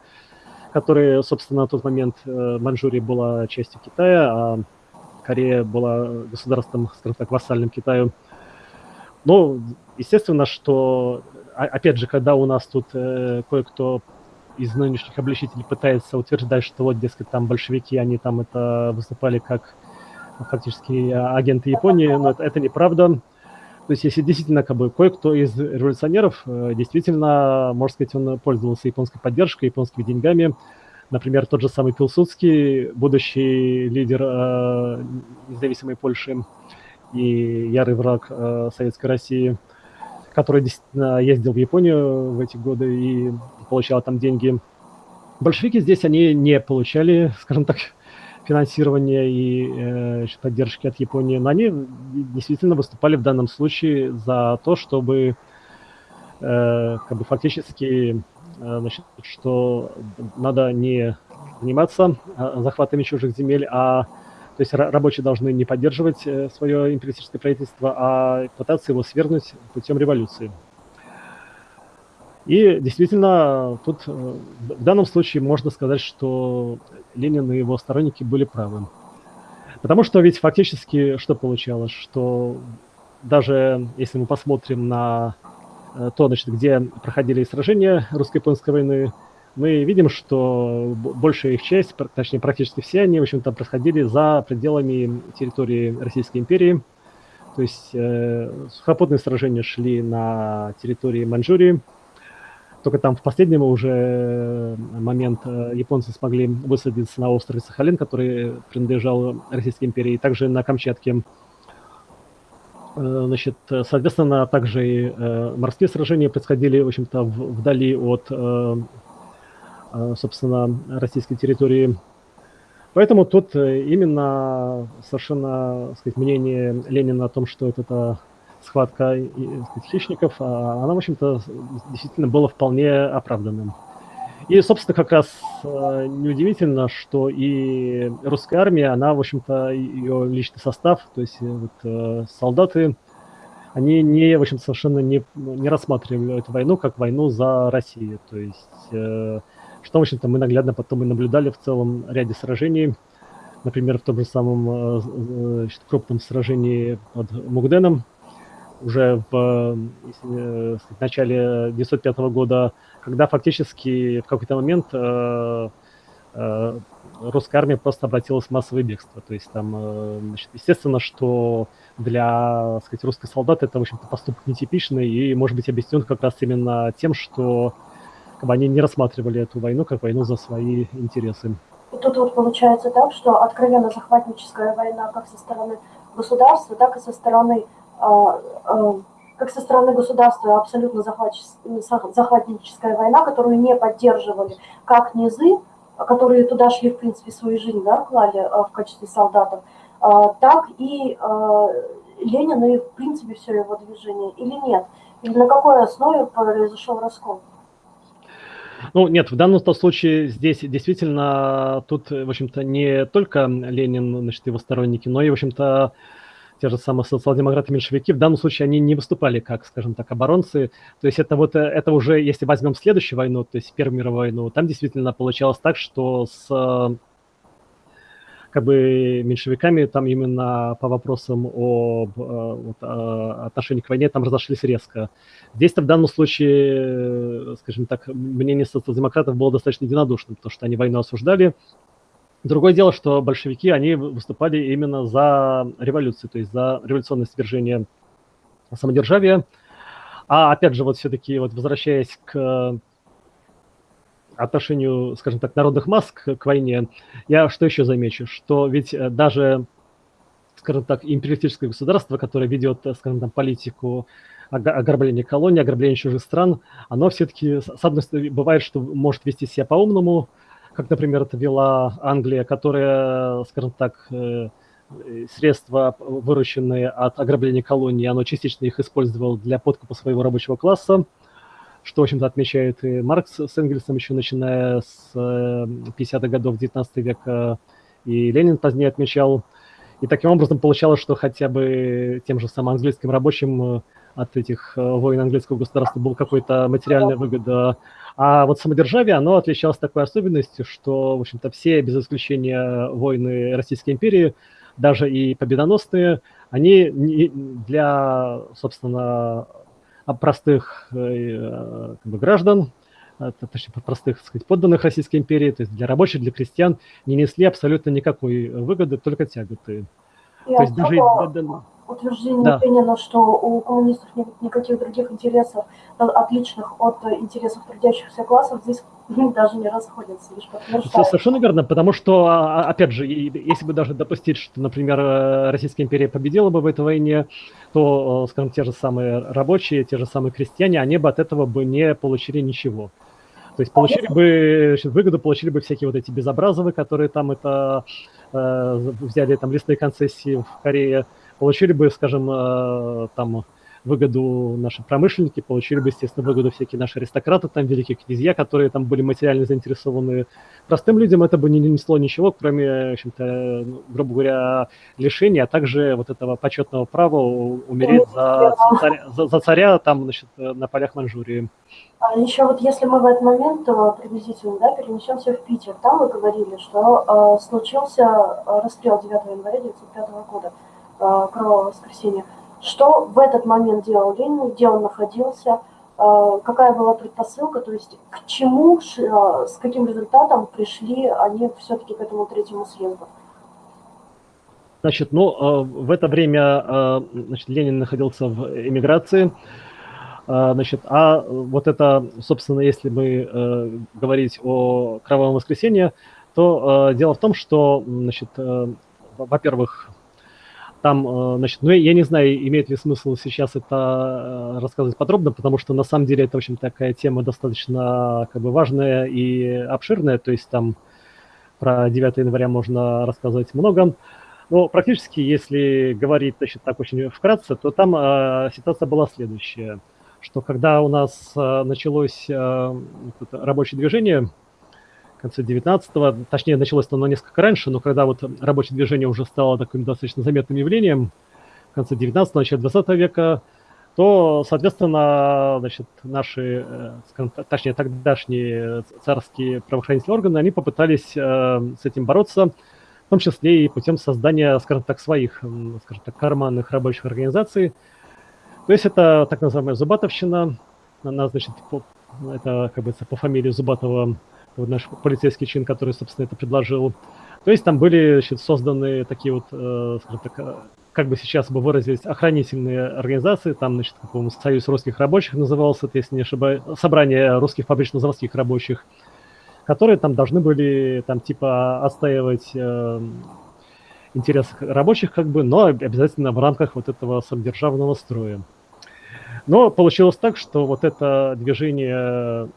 которые, собственно, на тот момент э, Маньчжурия была частью Китая, а Корея была государством, скажем так, вассальным Китаю. Но, естественно, что опять же, когда у нас тут э, кое-кто из нынешних обличителей пытается утверждать, что вот, дескать, там большевики, они там это выступали как фактически агенты Японии, но это, это неправда. То есть, если действительно как бы кое-кто из революционеров, э, действительно, можно сказать, он пользовался японской поддержкой, японскими деньгами. Например, тот же самый Пилсудский, будущий лидер э, независимой Польши и ярый враг э, Советской России – который действительно ездил в Японию в эти годы и получал там деньги. Большевики здесь, они не получали, скажем так, финансирования и э, поддержки от Японии, но они действительно выступали в данном случае за то, чтобы э, как бы фактически, э, значит, что надо не заниматься э, захватами чужих земель, а то есть рабочие должны не поддерживать э, свое империалистическое правительство, а пытаться его свергнуть путем революции. И действительно, тут э, в данном случае можно сказать, что Ленин и его сторонники были правы. Потому что ведь фактически что получалось, что даже если мы посмотрим на э, то, значит, где проходили сражения русско-японской войны, мы видим, что большая их часть, точнее практически все они, в общем-то, происходили за пределами территории Российской империи. То есть э, сухопутные сражения шли на территории Маньчжурии. Только там в последнем уже момент э, японцы смогли высадиться на острове Сахалин, который принадлежал Российской империи, и также на Камчатке. Э, значит, соответственно, также и э, морские сражения происходили, в общем-то, вдали от Э, собственно, российской территории. Поэтому тут э, именно совершенно сказать, мнение Ленина о том, что это, это схватка сказать, хищников, а она, в общем-то, действительно была вполне оправданным. И, собственно, как раз э, неудивительно, что и русская армия, она, в общем-то, ее личный состав, то есть вот, солдаты, они не, в общем совершенно не, не рассматривали эту войну как войну за Россию. То есть что, в общем-то, мы наглядно потом и наблюдали в целом ряде сражений. Например, в том же самом э, э, значит, крупном сражении под Мугденом, уже в если, в начале 1905 года, когда фактически в какой-то момент э, э, русская армия просто обратилась в массовое бегство. То есть там, э, значит, естественно, что для сказать, русских солдат это, в общем-то, поступок нетипичный и может быть объяснен как раз именно тем, что они не рассматривали эту войну как войну за свои интересы. И тут вот получается так, что откровенно захватническая война как со стороны государства, так и со стороны э, э, как со стороны государства абсолютно захватническая война, которую не поддерживали как низы, которые туда шли, в принципе, свою жизнь, да, клали э, в качестве солдатов, э, так и э, Ленин и, в принципе, все его движение, или нет? Или на какой основе произошел раскол? Ну, нет, в данном случае здесь действительно тут, в общем-то, не только Ленин, значит, его сторонники, но и, в общем-то, те же самые социал-демократы-меньшевики, в данном случае они не выступали как, скажем так, оборонцы. То есть это вот, это уже, если возьмем следующую войну, то есть Первую мировую войну, там действительно получалось так, что с как бы меньшевиками там именно по вопросам о, вот, о отношении к войне там разошлись резко. Здесь-то в данном случае, скажем так, мнение социал-демократов было достаточно единодушным, потому что они войну осуждали. Другое дело, что большевики, они выступали именно за революцию, то есть за революционное свержение самодержавия. А опять же, вот все-таки, вот возвращаясь к отношению, скажем так, народных масс к, к войне, я что еще замечу, что ведь э, даже, скажем так, империалистическое государство, которое ведет, э, скажем там, политику ограбления колоний, ограбления чужих стран, оно все-таки, с одной стороны, бывает, что может вести себя по-умному, как, например, это вела Англия, которая, скажем так, э, средства, вырученные от ограбления колоний, оно частично их использовало для подкупа своего рабочего класса, что, в общем-то, отмечает и Маркс с Энгельсом еще начиная с 50-х э, годов 19 века, и Ленин позднее отмечал. И таким образом получалось, что хотя бы тем же самым английским рабочим э, от этих э, войн английского государства была какая-то материальная выгода. А вот самодержавие, оно отличалось такой особенностью, что, в общем-то, все, без исключения войны Российской империи, даже и победоносные, они для, собственно, простых э, э, как бы, граждан, э, точнее, простых, так сказать, подданных Российской империи, то есть для рабочих, для крестьян, не несли абсолютно никакой выгоды, только тяготы. И то есть даже... Утверждение да. Что у коммунистов нет никаких других интересов, отличных от интересов трудящихся классов, здесь даже не расходятся, лишь подтверждают. Совершенно верно, потому что, а, а, опять же, если бы даже допустить, что, например, Российская империя победила бы в этой войне, то, скажем, те же самые рабочие, те же самые крестьяне, они бы от этого бы не получили ничего. То есть получили бы выгоду, получили бы всякие вот эти безобразовые, которые там это э, взяли там лесные концессии в Корее, получили бы, скажем, э, там выгоду наши промышленники, получили бы, естественно, выгоду всякие наши аристократы, там великие князья, которые там были материально заинтересованы. Простым людям это бы не несло ничего, кроме, в общем-то, ну, грубо говоря, лишения, а также вот этого почетного права умереть за царя, за, за царя там, значит, на полях Манчжурии. А еще вот если мы в этот момент приблизительно да, перенесемся в Питер, там вы говорили, что э, случился э, расстрел 9 января 1905 года, кровавого воскресенья. Что в этот момент делал Ленин, где он находился, э, какая была предпосылка, то есть к чему, э, с каким результатом пришли они все-таки к этому третьему съезду? Значит, ну, э, в это время значит, Ленин находился в эмиграции, значит, а вот это, собственно, если мы говорить о Кровавом воскресенье, то дело в том, что, значит, во-первых, там, э, значит, ну, я не знаю, имеет ли смысл сейчас это э, рассказывать подробно, потому что на самом деле это, в общем, такая тема достаточно как бы важная и обширная, то есть там про 9 января можно рассказывать много. Но практически, если говорить, значит, так очень вкратце, то там э, ситуация была следующая, что когда у нас э, началось э, рабочее движение, конце 19-го, точнее, началось оно несколько раньше, но когда вот рабочее движение уже стало таким достаточно заметным явлением, в конце 19-го, начале 20 века, то, соответственно, значит, наши, э, точнее, тогдашние царские правоохранительные органы, они попытались э, с этим бороться, в том числе и путем создания, скажем так, своих, скажем так, карманных рабочих организаций. То есть это так называемая Зубатовщина, она, значит, по, это, как бы, по фамилии Зубатова вот наш полицейский чин, который, собственно, это предложил. То есть там были значит, созданы такие вот, э, скажем так, э, как бы сейчас бы выразились, охранительные организации, там, значит, какой Союз русских рабочих назывался, если не ошибаюсь, собрание русских фабрично-заводских рабочих, которые там должны были, там, типа, отстаивать э, интересы рабочих, как бы, но обязательно в рамках вот этого самодержавного строя. Но получилось так, что вот это движение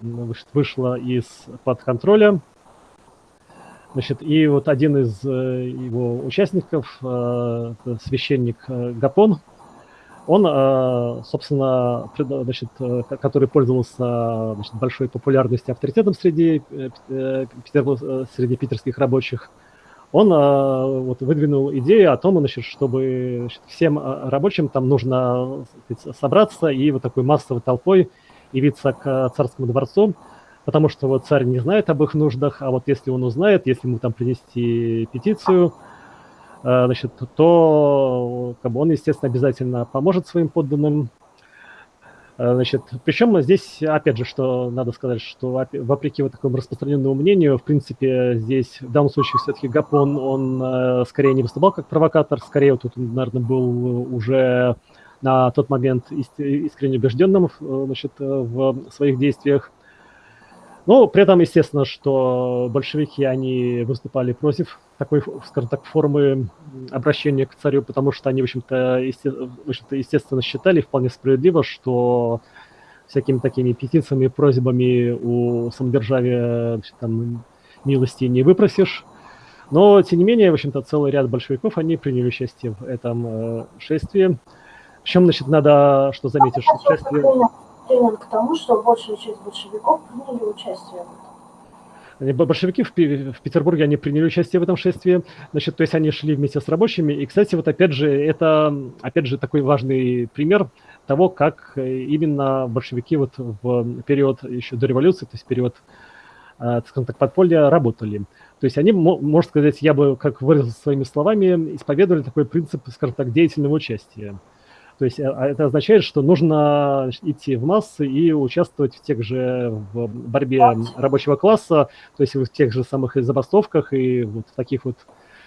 вышло из-под контроля. Значит, и вот один из э, его участников, э, священник э, Гапон, он, собственно, значит, который пользовался значит, большой популярностью, авторитетом среди, среди питерских рабочих, он вот, выдвинул идею о том, значит, чтобы значит, всем рабочим там нужно сказать, собраться и вот такой массовой толпой явиться к царскому дворцу, потому что вот царь не знает об их нуждах, а вот если он узнает, если ему там принести петицию, э, значит, то как бы он, естественно, обязательно поможет своим подданным. Э, значит, причем здесь, опять же, что надо сказать, что вопреки вот такому распространенному мнению, в принципе, здесь в данном случае все-таки Гапон, он э, скорее не выступал как провокатор, скорее вот тут наверное, был уже на тот момент искренне убежденным значит, в своих действиях. Ну, при этом, естественно, что большевики, они выступали против такой, скажем так, формы обращения к царю, потому что они, в общем-то, есте, в общем естественно, считали вполне справедливо, что всякими такими петициями, просьбами у самодержавия там, милости не выпросишь. Но, тем не менее, в общем-то, целый ряд большевиков, они приняли участие в этом э, шествии. Причем, значит, надо, что заметить, что шествие тренинг к тому, что большая часть большевиков приняли участие в этом. Большевики в, Петербурге, они приняли участие в этом шествии, значит, то есть они шли вместе с рабочими. И, кстати, вот опять же, это, опять же, такой важный пример того, как именно большевики вот в период еще до революции, то есть период, э, скажем так, подполья работали. То есть они, можно сказать, я бы, как выразил своими словами, исповедовали такой принцип, скажем так, деятельного участия. То есть а, это означает, что нужно значит, идти в массы и участвовать в тех же в борьбе рабочего класса, то есть в тех же самых забастовках и вот в таких вот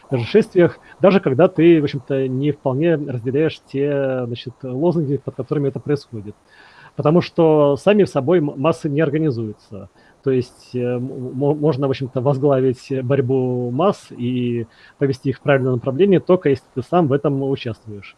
даже шествиях, даже когда ты, в общем-то, не вполне разделяешь те значит, лозунги, под которыми это происходит. Потому что сами собой массы не организуются. То есть э, можно, в общем-то, возглавить борьбу масс и повести их в правильное направление только если ты сам в этом участвуешь.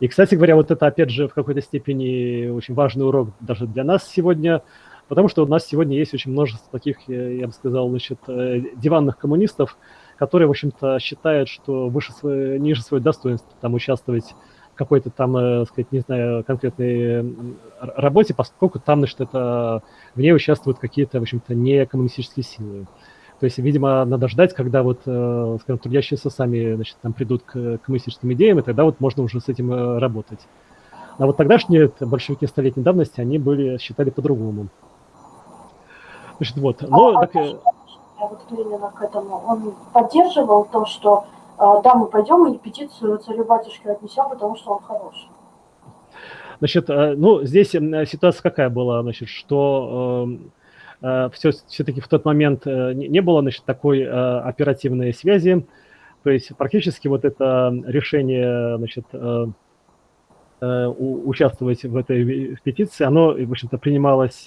И, кстати говоря, вот это, опять же, в какой-то степени очень важный урок даже для нас сегодня, потому что у нас сегодня есть очень множество таких, я бы сказал, значит, э, диванных коммунистов, которые, в общем-то, считают, что выше свое, ниже свое достоинство там участвовать в какой-то там, э, сказать, не знаю, конкретной работе, поскольку там, значит, это в ней участвуют какие-то, в общем-то, не коммунистические силы. То есть, видимо, надо ждать, когда вот, э, скажем, трудящиеся сами, значит, там придут к коммунистическим идеям, и тогда вот можно уже с этим э, работать. А вот тогдашние большевики столетней давности, они были, считали по-другому. Значит, вот. Но, а, так... Я вот именно к этому. Он поддерживал то, что э, да, мы пойдем и петицию царю-батюшке отнесем, потому что он хороший. Значит, ну, здесь ситуация какая была, значит, что все, э, все-таки в тот момент э, не было значит, такой э, оперативной связи. То есть практически вот это решение значит, участвовать в этой петиции, оно, в общем-то, принималось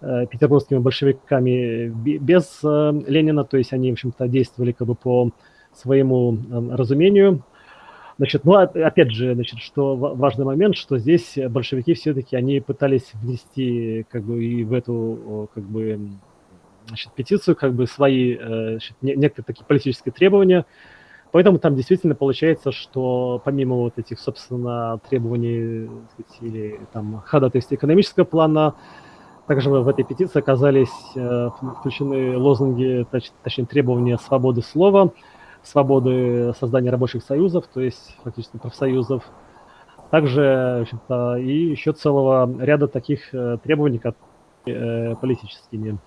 петербургскими большевиками без Ленина, то есть они, в общем-то, действовали как бы по своему разумению. Значит, ну, опять же, значит, что важный момент, что здесь большевики все-таки, они пытались внести, как бы, и в эту, как бы, значит, петицию, как бы, свои, э, значит, некоторые такие политические требования, Поэтому там действительно получается, что помимо вот этих, собственно, требований сказать, или там ходатайств экономического плана, также в этой петиции оказались э, включены лозунги, точнее требования свободы слова, свободы создания рабочих союзов, то есть фактически профсоюзов. Также, и еще целого ряда таких э, требований, как э, политическими.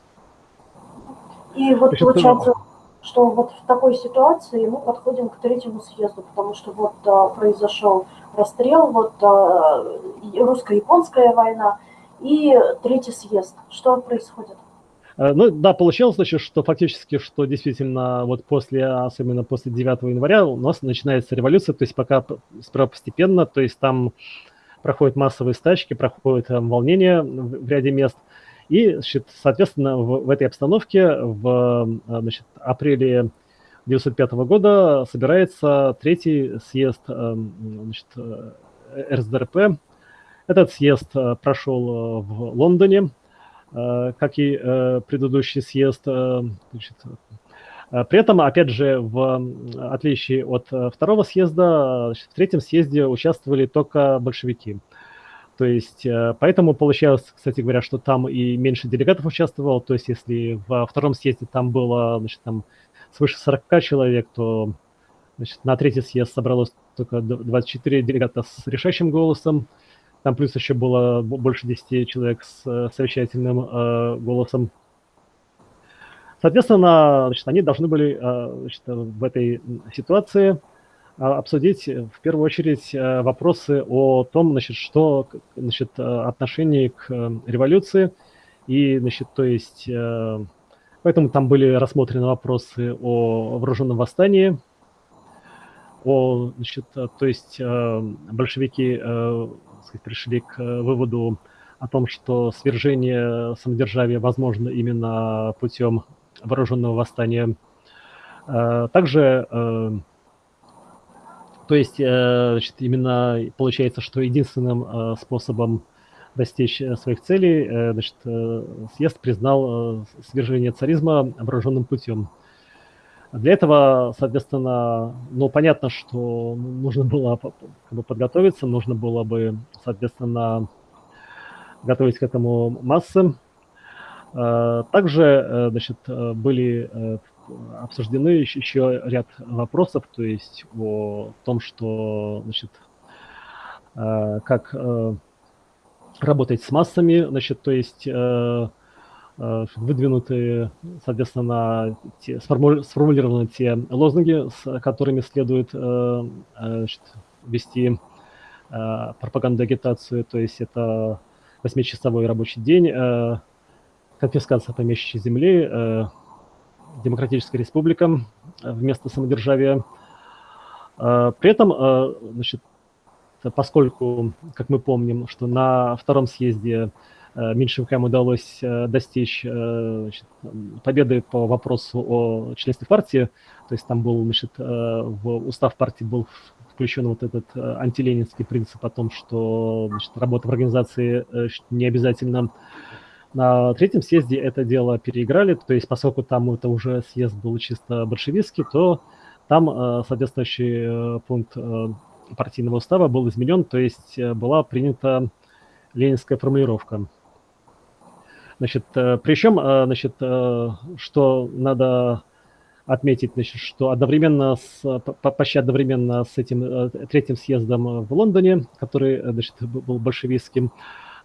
И вот общем, получается, что вот в такой ситуации мы подходим к третьему съезду, потому что вот а, произошел расстрел, вот а, русско-японская война и третий съезд. Что происходит? Э, ну да, получилось, значит, что фактически, что действительно вот после, особенно после 9 января у нас начинается революция, то есть пока сперва постепенно, то есть там проходят массовые стачки, проходят там, волнения в ряде мест. И, значит, соответственно, в, в этой обстановке в э, значит, апреле 1905 года собирается третий съезд э, значит, РСДРП. Этот съезд прошел в Лондоне, Э, как и э, предыдущий съезд. Э, значит, При этом, опять же, в отличие от второго съезда, в третьем съезде участвовали только большевики. То есть, поэтому получалось, кстати говоря, что там и меньше делегатов участвовало. То есть, если во втором съезде там было, значит, там свыше 40 человек, то значит, на третий съезд собралось только 24 делегата с решающим голосом. Там плюс еще было больше 10 человек с э, совещательным э, голосом. Соответственно, значит, они должны были э, значит, в этой ситуации обсудить в первую очередь вопросы о том, значит, что значит, отношение к революции и, значит, то есть, поэтому там были рассмотрены вопросы о вооруженном восстании, о, значит, то есть большевики сказать, пришли к э, выводу о том, что свержение самодержавия возможно именно путем вооруженного восстания. Э, также, э, то есть, значит, именно получается, что единственным способом достичь своих целей, значит, съезд признал свержение царизма вооруженным путем. Для этого, соответственно, ну, понятно, что нужно было как бы, подготовиться, нужно было бы, соответственно, готовить к этому массы. Э, также, э, значит, были э, обсуждены еще ряд вопросов, то есть о том, что, значит, как работать с массами, значит, то есть выдвинуты, соответственно, те, сформулированы те лозунги, с которыми следует э, э, значит, вести пропаганду агитацию, то есть это 8-часовой рабочий день, конфискация помещичьей земли, демократическая республика вместо самодержавия. При этом, значит, поскольку, как мы помним, что на втором съезде Э, меньшевикам удалось э, достичь э, значит, победы по вопросу о членстве партии. То есть там был, значит, в устав партии был включен вот этот антиленинский принцип о том, что значит, работа в организации не обязательно. На третьем съезде это дело переиграли, то есть поскольку там это уже съезд был чисто большевистский, то там соответствующий пункт партийного устава был изменен, то есть была принята ленинская формулировка. Значит, э, причем, э, значит, э, что надо отметить, значит, что одновременно с, почти одновременно с этим третьим съездом в Лондоне, который, значит, был большевистским,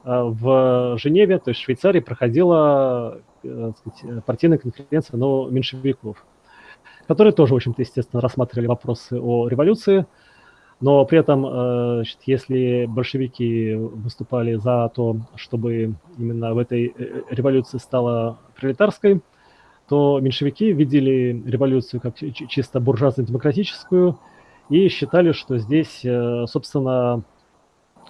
в Женеве, то есть в Швейцарии, проходила сказать, партийная конференция но меньшевиков, которые тоже, в общем-то, естественно, рассматривали вопросы о революции, но при этом, э, значит, если большевики выступали за то, чтобы именно в этой э, революции стала пролетарской, то меньшевики видели революцию как чисто буржуазно-демократическую и считали, что здесь, э, собственно,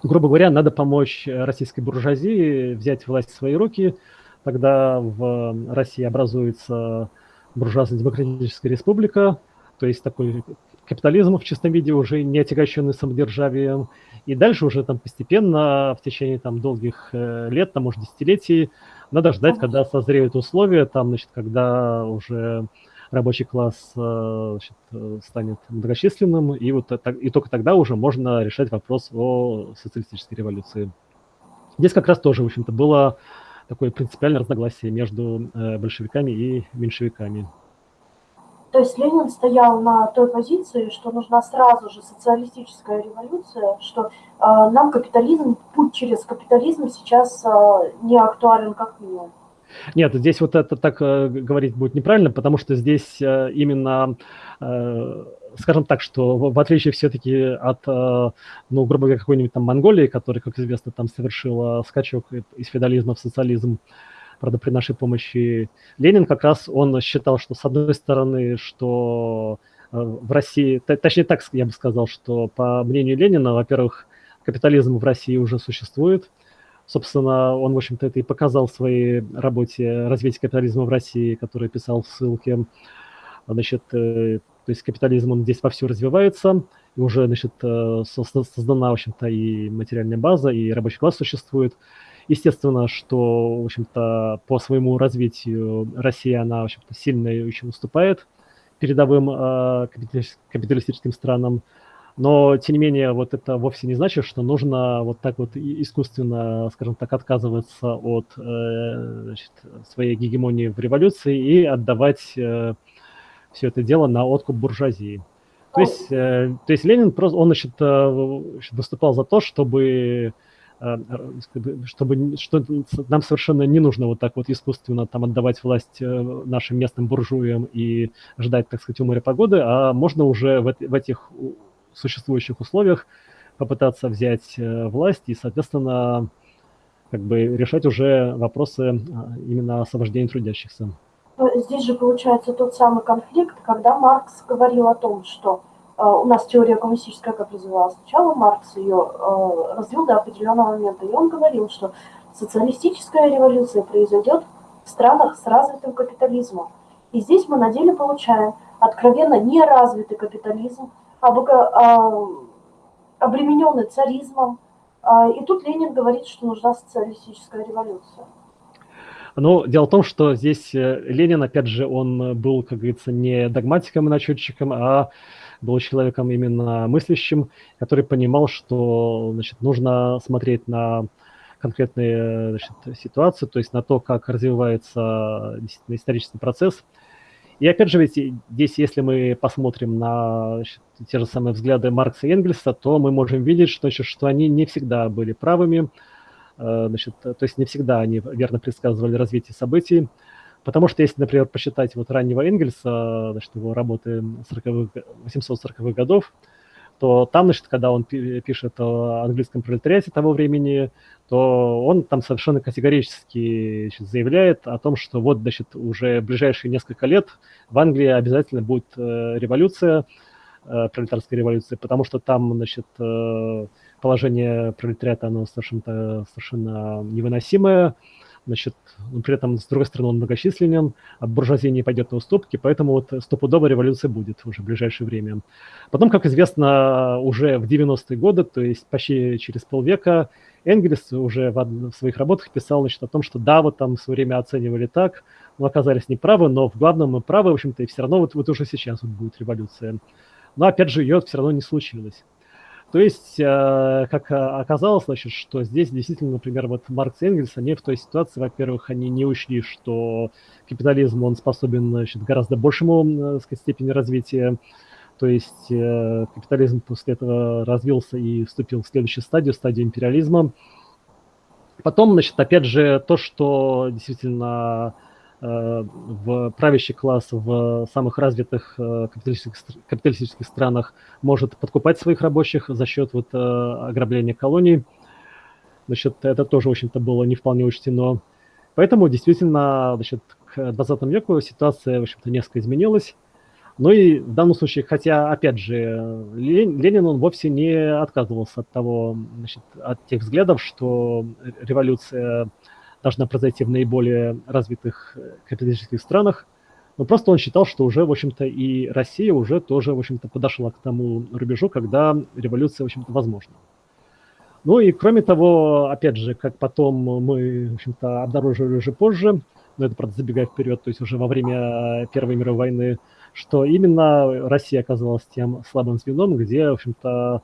грубо говоря, надо помочь российской буржуазии взять власть в свои руки, тогда в России образуется буржуазно-демократическая республика, то есть такой капитализм в чистом виде, уже не отягощенный самодержавием. И дальше уже там постепенно, в течение там долгих э, лет, там, может, десятилетий, надо ждать, когда созреют условия, там, значит, когда уже рабочий класс э, значит, э, станет многочисленным, и, вот, и только тогда уже можно решать вопрос о социалистической революции. Здесь как раз тоже, в общем-то, было такое принципиальное разногласие между большевиками и меньшевиками. То есть Ленин стоял на той позиции, что нужна сразу же социалистическая революция, что э, нам капитализм, путь через капитализм сейчас э, не актуален как минимум. Нет, здесь вот это так э, говорить будет неправильно, потому что здесь э, именно, э, скажем так, что в, отличие все-таки от, э, ну, грубо говоря, какой-нибудь там Монголии, которая, как известно, там совершила скачок из феодализма в социализм, правда, при нашей помощи. Ленин как раз, он считал, что с одной стороны, что э, в России, точнее так я бы сказал, что по мнению Ленина, во-первых, капитализм в России уже существует. Собственно, он, в общем-то, это и показал в своей работе «Развитие капитализма в России», которую писал в ссылке. Значит, э, то есть капитализм, он здесь вовсю развивается, и уже, значит, э, создана, в общем-то, и материальная база, и рабочий класс существует. Естественно, что, в общем-то, по своему развитию Россия, она, в общем-то, сильно еще уступает передовым э, капиталистическим странам. Но, тем не менее, вот это вовсе не значит, что нужно вот так вот искусственно, скажем так, отказываться от э, значит, своей гегемонии в революции и отдавать э, все это дело на откуп буржуазии. То есть, э, то есть Ленин просто, он значит, выступал за то, чтобы чтобы что нам совершенно не нужно вот так вот искусственно там отдавать власть нашим местным буржуям и ждать, так сказать, у моря погоды, а можно уже в, в этих существующих условиях попытаться взять э, власть и, соответственно, как бы решать уже вопросы именно освобождения трудящихся. Здесь же получается тот самый конфликт, когда Маркс говорил о том, что э, у нас теория коммунистическая как развивалась сначала, Маркс ее э, развил до определенного момента, и он говорил, что социалистическая революция произойдет в странах с развитым капитализмом. И здесь мы на деле получаем откровенно неразвитый капитализм, а, обремененный царизмом. И тут Ленин говорит, что нужна социалистическая революция. Ну, дело в том, что здесь э, Ленин, опять же, он был, как говорится, не догматиком и начетчиком, а был человеком именно мыслящим, который понимал, что значит, нужно смотреть на конкретные значит, ситуации, то есть на то, как развивается исторический процесс – и опять же, ведь здесь, если мы посмотрим на значит, те же самые взгляды Маркса и Энгельса, то мы можем видеть, что, значит, что они не всегда были правыми, э, значит, то есть не всегда они верно предсказывали развитие событий. Потому что если, например, посчитать вот раннего Энгельса, значит, его работы 40 840-х годов, то там, значит, когда он пишет о английском пролетариате того времени, то он там совершенно категорически значит, заявляет о том, что вот, значит, уже ближайшие несколько лет в Англии обязательно будет э, революция, э, пролетарская революция, потому что там, значит, э, положение пролетариата, оно совершенно, совершенно невыносимое, значит, но при этом, с другой стороны, он многочисленен, а буржуазия не пойдет на уступки, поэтому вот стопудовая революция будет уже в ближайшее время. Потом, как известно, уже в 90-е годы, то есть почти через полвека, Энгельс уже в, в своих работах писал значит, о том, что да, вот там в свое время оценивали так, мы оказались неправы, но в главном мы правы, в общем-то, и все равно вот, вот уже сейчас вот будет революция. Но опять же, ее все равно не случилось. То есть, э, как оказалось, значит, что здесь действительно, например, вот Маркс и Энгельс, они в той ситуации, во-первых, они не учли, что капитализм, он способен значит, гораздо большему э, сказать, степени развития, то есть э, капитализм после этого развился и вступил в следующую стадию, стадию империализма. Потом, значит, опять же, то, что действительно Э, в правящий класс в самых развитых э, капиталистических, капиталистических странах может подкупать своих рабочих за счет вот э, ограбления колоний. Значит, это тоже, в общем-то, было не вполне учтено. Поэтому действительно, значит, к 20 веку ситуация, в общем-то, несколько изменилась. Ну и в данном случае, хотя, опять же, Ленин, он вовсе не отказывался от того, значит, от тех взглядов, что революция должна произойти в наиболее развитых э, капиталистических странах. Но просто он считал, что уже, в общем-то, и Россия уже тоже, в общем-то, подошла к тому рубежу, когда революция, в общем-то, возможна. Ну и кроме того, опять же, как потом мы, в общем-то, обнаружили уже позже, но это, правда, забегая вперед, то есть уже во время Первой мировой войны, что именно Россия оказалась тем слабым звеном, где, в общем-то,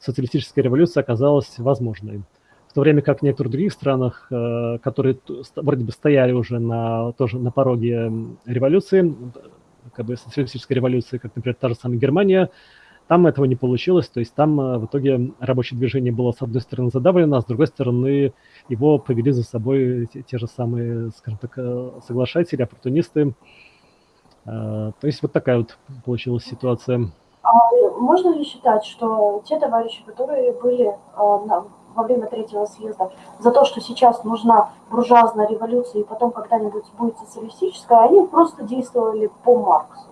социалистическая революция оказалась возможной то время как в некоторых других странах, э, которые вроде бы стояли уже на, тоже на пороге революции, как бы социалистической революции, как, например, та же самая Германия, там этого не получилось, то есть там э, в итоге рабочее движение было с одной стороны задавлено, а с другой стороны его повели за собой те, те же самые, скажем так, э, соглашатели, оппортунисты. То есть вот такая вот получилась ситуация. А можно ли считать, что те товарищи, которые были во время третьего съезда за то, что сейчас нужна буржуазная революция и потом когда-нибудь будет социалистическая, они просто действовали по Марксу.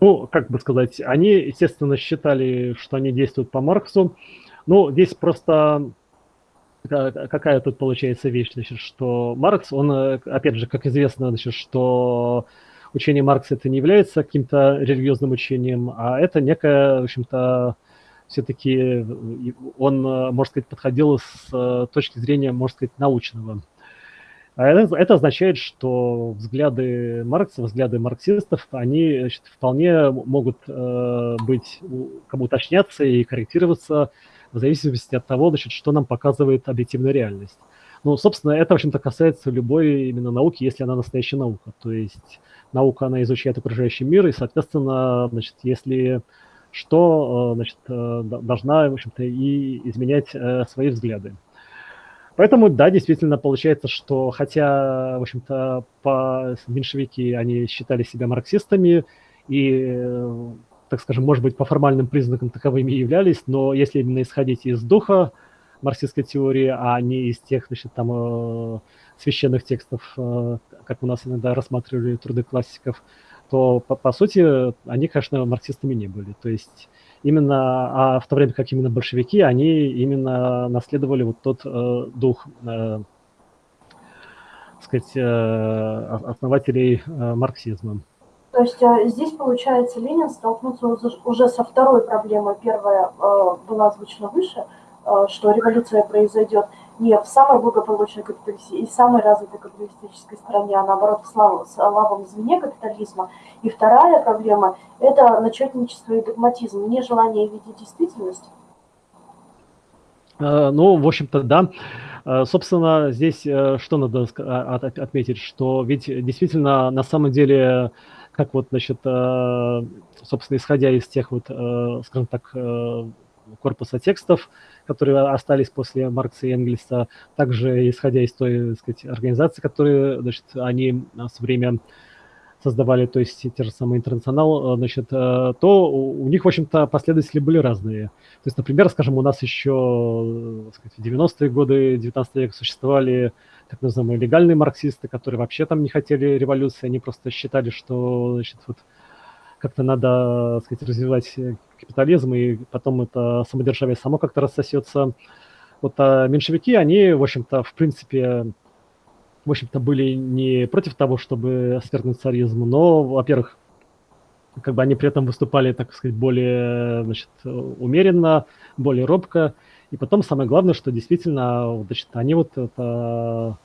Ну, как бы сказать, они, естественно, считали, что они действуют по Марксу. Ну, здесь просто какая тут получается вещь, значит, что Маркс, он, опять же, как известно, значит, что учение Маркса это не является каким-то религиозным учением, а это некое, в общем-то, все-таки э, он, э, можно сказать, подходил с э, точки зрения, можно сказать, научного. А это, это означает, что взгляды Маркса, взгляды марксистов, они значит, вполне могут э, быть, как бы уточняться и корректироваться в зависимости от того, значит, что нам показывает объективная реальность. Ну, собственно, это, в общем-то, касается любой именно науки, если она настоящая наука. То есть наука, она изучает окружающий мир, и, соответственно, значит, если что, э, значит, э, должна, в общем-то, и изменять э, свои взгляды. Поэтому, да, действительно получается, что хотя, в общем-то, по меньшевики, они считали себя марксистами и, так скажем, может быть, по формальным признакам таковыми являлись, но если именно исходить из духа марксистской теории, а не из тех, значит, там, священных текстов, как у нас иногда рассматривали труды классиков, то, по, по сути, они, конечно, марксистами не были. То есть именно, а в то время как именно большевики, они именно наследовали вот тот э, дух, э, сказать, э, основателей э, марксизма. То есть э, здесь, получается, Ленин столкнулся уже со второй проблемой. Первая э, была озвучена выше, э, что революция произойдет не в самой благополучной и самой развитой капиталистической стране, а наоборот в слабом звене капитализма. И вторая проблема – это начетничество и догматизм, нежелание видеть действительность. Э, ну, в общем-то, да. Э, собственно, здесь э, что надо а, отметить, что ведь действительно на самом деле, как вот, значит, собственно, исходя из тех вот, скажем так, корпуса текстов, которые остались после Маркса и Энгельса, также исходя из той, так сказать, организации, которые, значит, они со время создавали, то есть те же самые интернационал, значит, э, то у них, в общем-то, последователи были разные. То есть, например, скажем, у нас еще сказать, в 90-е годы 19 века существовали так называемые легальные марксисты, которые вообще там не хотели революции, они просто считали, что, значит, вот как-то надо, сказать, развивать капитализм, и потом это самодержавие само как-то рассосется. Вот а меньшевики, они, в общем-то, в принципе, в общем-то, были не против того, чтобы свергнуть царизм, но, во-первых, как бы они при этом выступали, так сказать, более, значит, умеренно, более робко. И потом самое главное, что действительно, значит, они вот это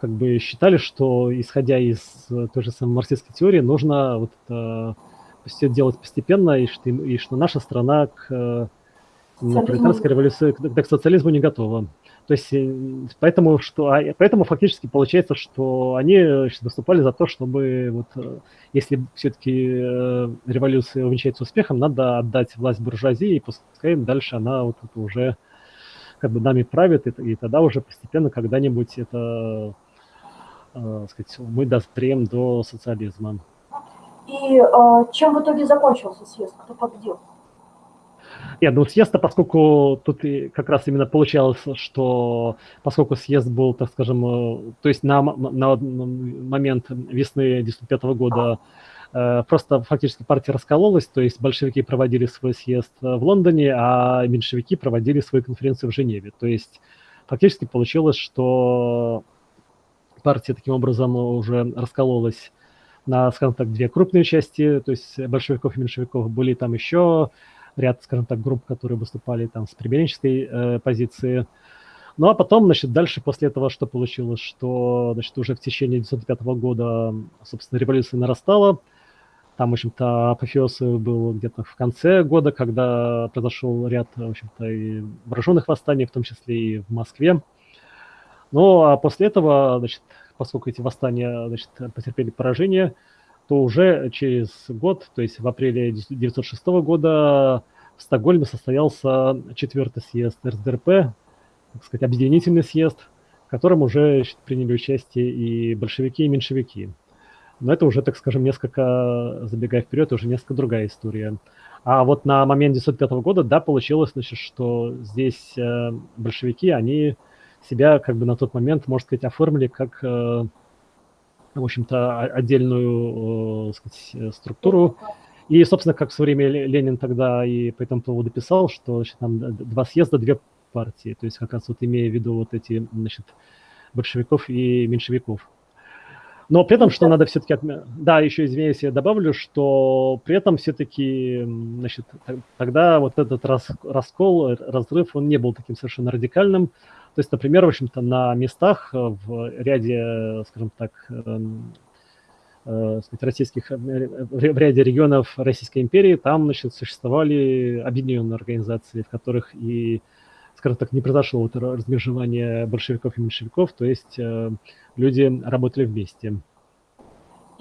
как бы считали, что исходя из той же самой марксистской теории, нужно вот это все делать постепенно, и что, и что наша страна к э, пролетарской революции, к, к социализму не готова. То есть, э, поэтому, что, а, поэтому фактически получается, что они выступали за то, чтобы, вот, э, если все-таки революция увенчается успехом, надо отдать власть буржуазии, и пускай дальше она вот это уже как бы нами правит, и, и тогда уже постепенно когда-нибудь это, э, сказать, мы доспреем до социализма. И э, чем в итоге закончился съезд? Кто победил? Нет, ну съезд поскольку тут как раз именно получалось, что поскольку съезд был, так скажем, э, то есть на, на, момент весны 1995 года э, просто фактически партия раскололась, то есть большевики проводили свой съезд в Лондоне, а меньшевики проводили свою конференцию в Женеве. То есть фактически получилось, что партия таким образом уже раскололась на, скажем так, две крупные части, то есть большевиков и меньшевиков. Были там еще ряд, скажем так, групп, которые выступали там с примиренческой э, позиции. Ну а потом, значит, дальше после этого что получилось, что, значит, уже в течение 1905 года, собственно, революция нарастала. Там, в общем-то, апофеоз был где-то в конце года, когда произошел ряд, в общем-то, и вооруженных восстаний, в том числе и в Москве. Ну, а после этого, значит, поскольку эти восстания значит, потерпели поражение, то уже через год, то есть в апреле 1906 года в Стокгольме состоялся четвертый съезд РСДРП, так сказать, объединительный съезд, в котором уже значит, приняли участие и большевики, и меньшевики. Но это уже, так скажем, несколько, забегая вперед, уже несколько другая история. А вот на момент 1905 года, да, получилось, значит, что здесь э, большевики, они себя как бы на тот момент, можно сказать, оформили как, э, в общем-то, отдельную э, сказать, э, структуру. И, собственно, как в свое время Ленин тогда и по этому поводу писал, что значит, там два съезда, две партии. То есть как раз вот имея в виду вот эти, значит, большевиков и меньшевиков. Но при этом, что надо все-таки... Да, еще, извиняюсь, я добавлю, что при этом все-таки, значит, тогда вот этот раскол, разрыв, он не был таким совершенно радикальным, То есть, например, в общем-то, на местах в ряде, скажем так, эм, э, российских, в ряде регионов Российской империи, там, значит, существовали объединенные организации, в которых и, скажем так, не произошло вот размежевание большевиков и меньшевиков, то есть люди работали вместе.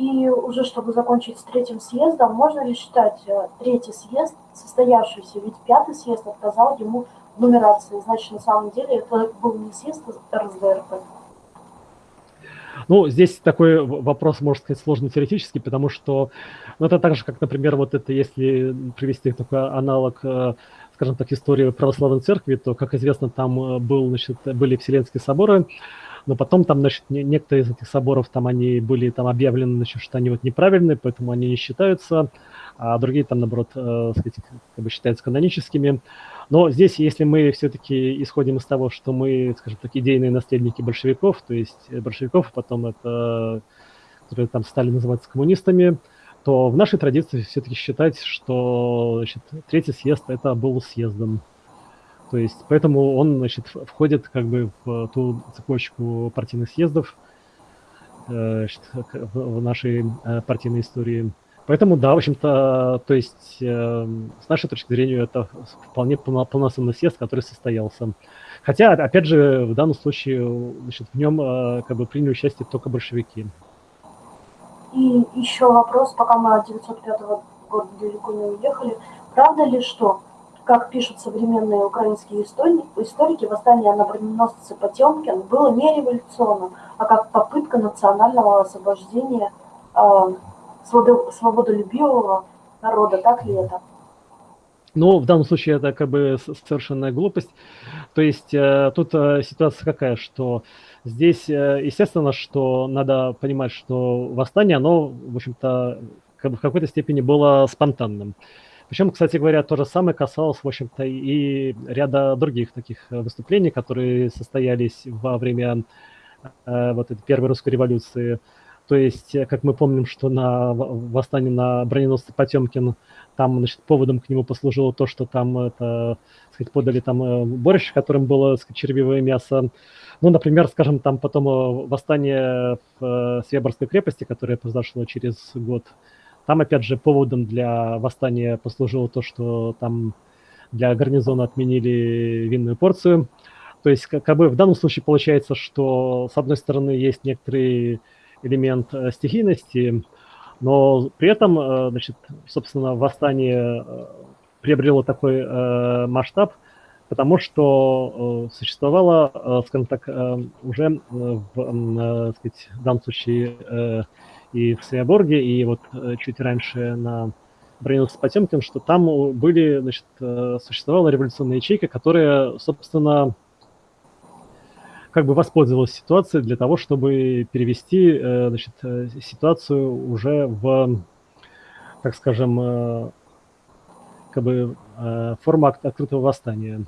И уже чтобы закончить с третьим съездом, можно ли считать э, третий съезд состоявшийся? Ведь пятый съезд отказал ему нумерации. Значит, на самом деле это был не съезд РСДРП. Ну, здесь такой вопрос, можно сказать, сложный теоретически, потому что ну, это так же, как, например, вот это, если привести такой аналог, э, скажем так, истории православной церкви, то, как известно, там э, был, значит, были Вселенские соборы, но потом там, значит, некоторые из этих соборов там они были там объявлены, значит, что они вот неправильные, поэтому они не считаются, а другие там, наоборот, э, сказать, как бы считаются каноническими. Но здесь, если мы все-таки исходим из того, что мы, скажем так, идейные наследники большевиков, то есть большевиков, потом это, которые там стали называться коммунистами, то в нашей традиции все-таки считать, что значит, третий съезд это был съездом. То есть, поэтому он, значит, входит как бы в ту цепочку партийных съездов э, значит, в нашей э, партийной истории. Поэтому, да, в общем-то, то есть, э, с нашей точки зрения, это вполне полноценный съезд, который состоялся. Хотя, опять же, в данном случае, значит, в нем как бы приняли участие только большевики. И еще вопрос, пока мы от 905 года далеко не уехали. Правда ли, что как пишут современные украинские историки, восстание на броненосце Потемкин было не революционным, а как попытка национального освобождения э, свободолюбивого народа. Так ли это? Ну, в данном случае это как бы совершенная глупость. То есть э, тут э, ситуация какая, что здесь, э, естественно, что надо понимать, что восстание, оно, в общем-то, как бы в какой-то степени было спонтанным. Причем, кстати говоря, то же самое касалось, в общем-то, и ряда других таких выступлений, которые состоялись во время э, вот этой первой русской революции. То есть, э, как мы помним, что на восстании на броненосце Потемкин, там, значит, поводом к нему послужило то, что там, это, сказать, подали там э, борщ, в котором было, сказать, червивое мясо. Ну, например, скажем, там потом восстание в Свеборской крепости, которое произошло через год, там, опять же, поводом для восстания послужило то, что там для гарнизона отменили винную порцию. То есть, как, бы в данном случае получается, что с одной стороны есть некоторый элемент э, стихийности, но при этом, э, значит, собственно, восстание э, приобрело такой масштаб, потому что существовало, скажем так, уже в, сказать, в данном случае и в Свеоборге, и вот чуть раньше на броненосце Потемкин, что там были, значит, существовала революционная ячейка, которая, собственно, как бы воспользовалась ситуацией для того, чтобы перевести, э, значит, ситуацию уже в, так скажем, как бы форму открытого восстания.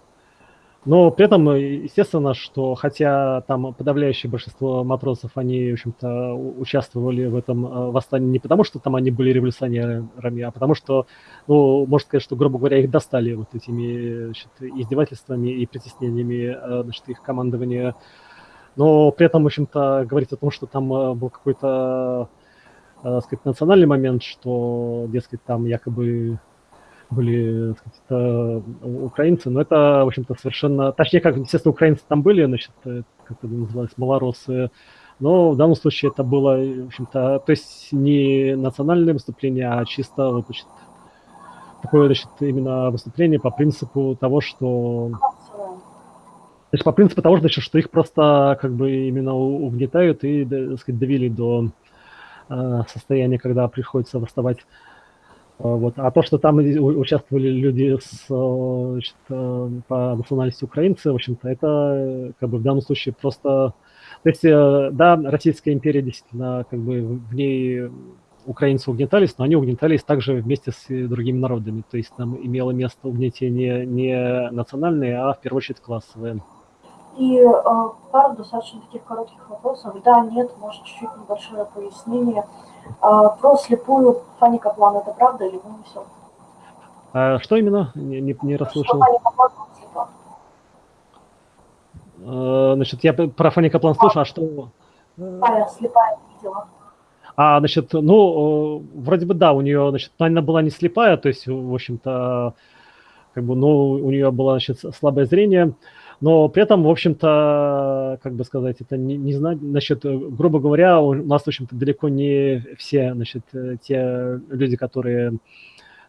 Но при этом, естественно, что хотя там подавляющее большинство матросов, они, в общем-то, участвовали в этом э, восстании не потому, что там они были революционерами, а потому что, ну, можно сказать, что, грубо говоря, их достали вот этими значит, издевательствами и притеснениями э, значит, их командования. Но при этом, в общем-то, говорить о том, что там э, был какой-то, сказать, национальный момент, что, дескать, там якобы были, сказать, украинцы, но это, в общем-то, совершенно... Точнее, как, естественно, украинцы там были, значит, э, как это называлось, малоросы, но в данном случае это было, в общем-то, то есть не национальное выступление, а чисто, вот, значит, такое, значит, именно выступление по принципу того, что... То есть по принципу того, значит, что их просто как бы именно угнетают и, так сказать, довели до э, состояния, когда приходится восставать вот. А то, что там участвовали люди с, э, значит, э, по национальности украинцы, в общем-то, это как бы в данном случае просто... То есть, э, да, Российская империя действительно, как бы в ней украинцы угнетались, но они угнетались также вместе с другими народами. То есть там имело место угнетение не национальное, а в первую очередь классовое. И э, пару достаточно таких коротких вопросов. Да, нет, может, чуть-чуть небольшое пояснение. А, про слепую Фанни Каплан, это правда или вымысел? А что именно? Не, не, не расслышал. Фанни Каплан э, значит, я про Фанни Каплан слушал, а что... Слепая, слепая видела. А, значит, ну, вроде бы да, у нее, значит, она была не слепая, то есть, в общем-то, как бы, ну, у нее было, значит, слабое зрение, но при этом, в общем-то, как бы сказать, это не, не знаю, значит, грубо говоря, у нас, в общем-то, далеко не все, значит, те люди, которые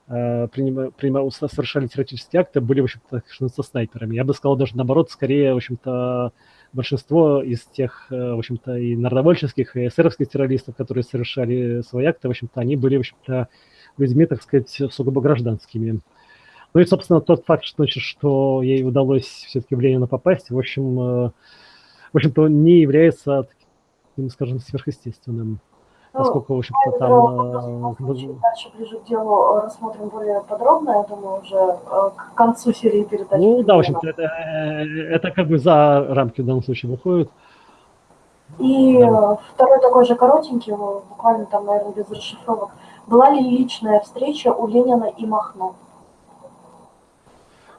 э, принимали, принимали, совершали террористические акты, были, в общем-то, со снайперами. Я бы сказал даже наоборот, скорее, в общем-то, большинство из тех, э, в общем-то, и народовольческих, и эсеровских террористов, которые совершали свои акты, в общем-то, они были, в общем-то, людьми, так сказать, сугубо гражданскими. Ну и, собственно, тот факт, что, значит, что ей удалось все-таки в Ленина попасть, в общем, э, в общем-то, не является таким, скажем, сверхъестественным. Ну, поскольку, в общем-то, там... Э, дальше, ближе к делу, рассмотрим более подробно, я думаю, уже э, к концу серии передач. Ну, да, в общем-то, это, это как бы за рамки в данном случае выходит. И да. второй такой же коротенький, буквально там, наверное, без расшифровок. Была ли личная встреча у Ленина и Махно?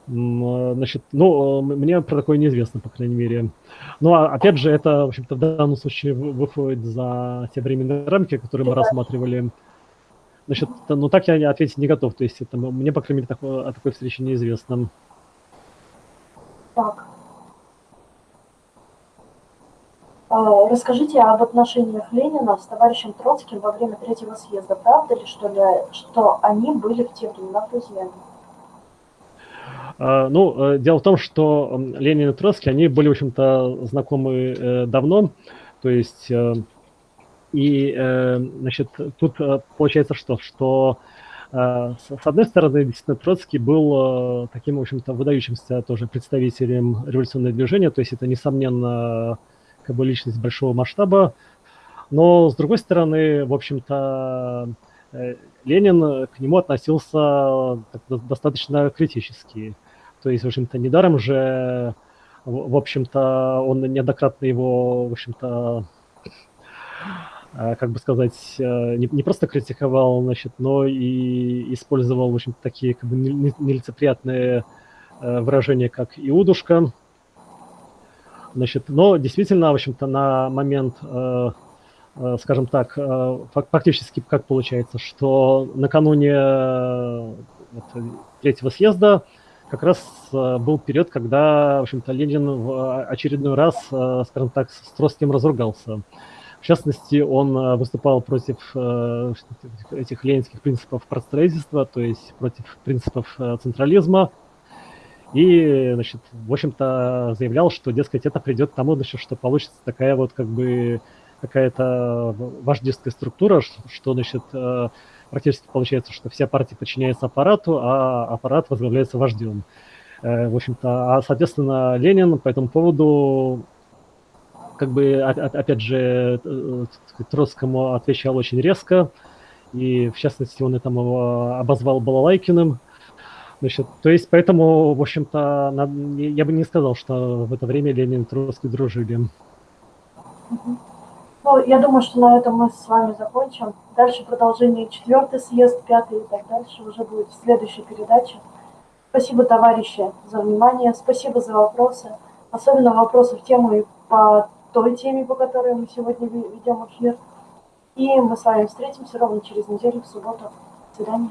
А, значит, ну, мне про такое неизвестно, по крайней мере. Ну, а опять же, это, в общем-то, в данном случае выходит за те временные рамки, которые мы рассматривали. Значит, ну, так я ответить не готов. То есть это, мне, по крайней мере, так, о такой встрече неизвестно. Так. А, расскажите об отношениях Ленина с товарищем Троцким во время третьего съезда. Правда ли, что, ли, что они были в те времена друзьями? А, ну, э, дело в том, что Ленин и Троцкий, они были, в общем-то, знакомы э, давно, то есть, э, и, значит, тут получается что? Что, с одной стороны, действительно, Троцкий был таким, в общем-то, выдающимся тоже представителем революционного движения, то есть это, несомненно, как бы личность большого масштаба, но, с другой стороны, в общем-то, Ленин к нему относился достаточно критически. То есть, в общем-то, недаром же, в общем-то, он неоднократно его, в общем-то, э, как бы сказать, э, не, не просто критиковал, значит, но и использовал, в общем такие как бы нелицеприятные э, выражения, как «иудушка». Значит, но действительно, в общем-то, на момент, скажем так, фактически как получается, что накануне вот, третьего съезда как раз э, был период, когда, в общем-то, Ленин в очередной раз, э, скажем так, с Троцким разругался. В частности, он э, выступал против этих ленинских принципов простроительства, то есть против принципов централизма. И, значит, в общем-то, заявлял, что, дескать, это придет к тому, значит, что получится такая вот как бы какая-то вождистская структура, что, значит, практически получается, что вся партия подчиняется аппарату, а аппарат возглавляется вождем. Э, в общем-то, а, соответственно, Ленин по этому поводу, как бы, опять же, э, Троцкому отвечал очень резко, и, в частности, он это обозвал Балалайкиным, Значит, то есть, поэтому, в общем-то, я бы не сказал, что в это время Ленин и Троцкий дружили. Ну, я думаю, что на этом мы с вами закончим. Дальше продолжение четвертый съезд, пятый и так дальше уже будет в следующей передаче. Спасибо, товарищи, за внимание. Спасибо за вопросы. Особенно вопросы в тему и по той теме, по которой мы сегодня ведем эфир. И мы с вами встретимся ровно через неделю в субботу. До свидания.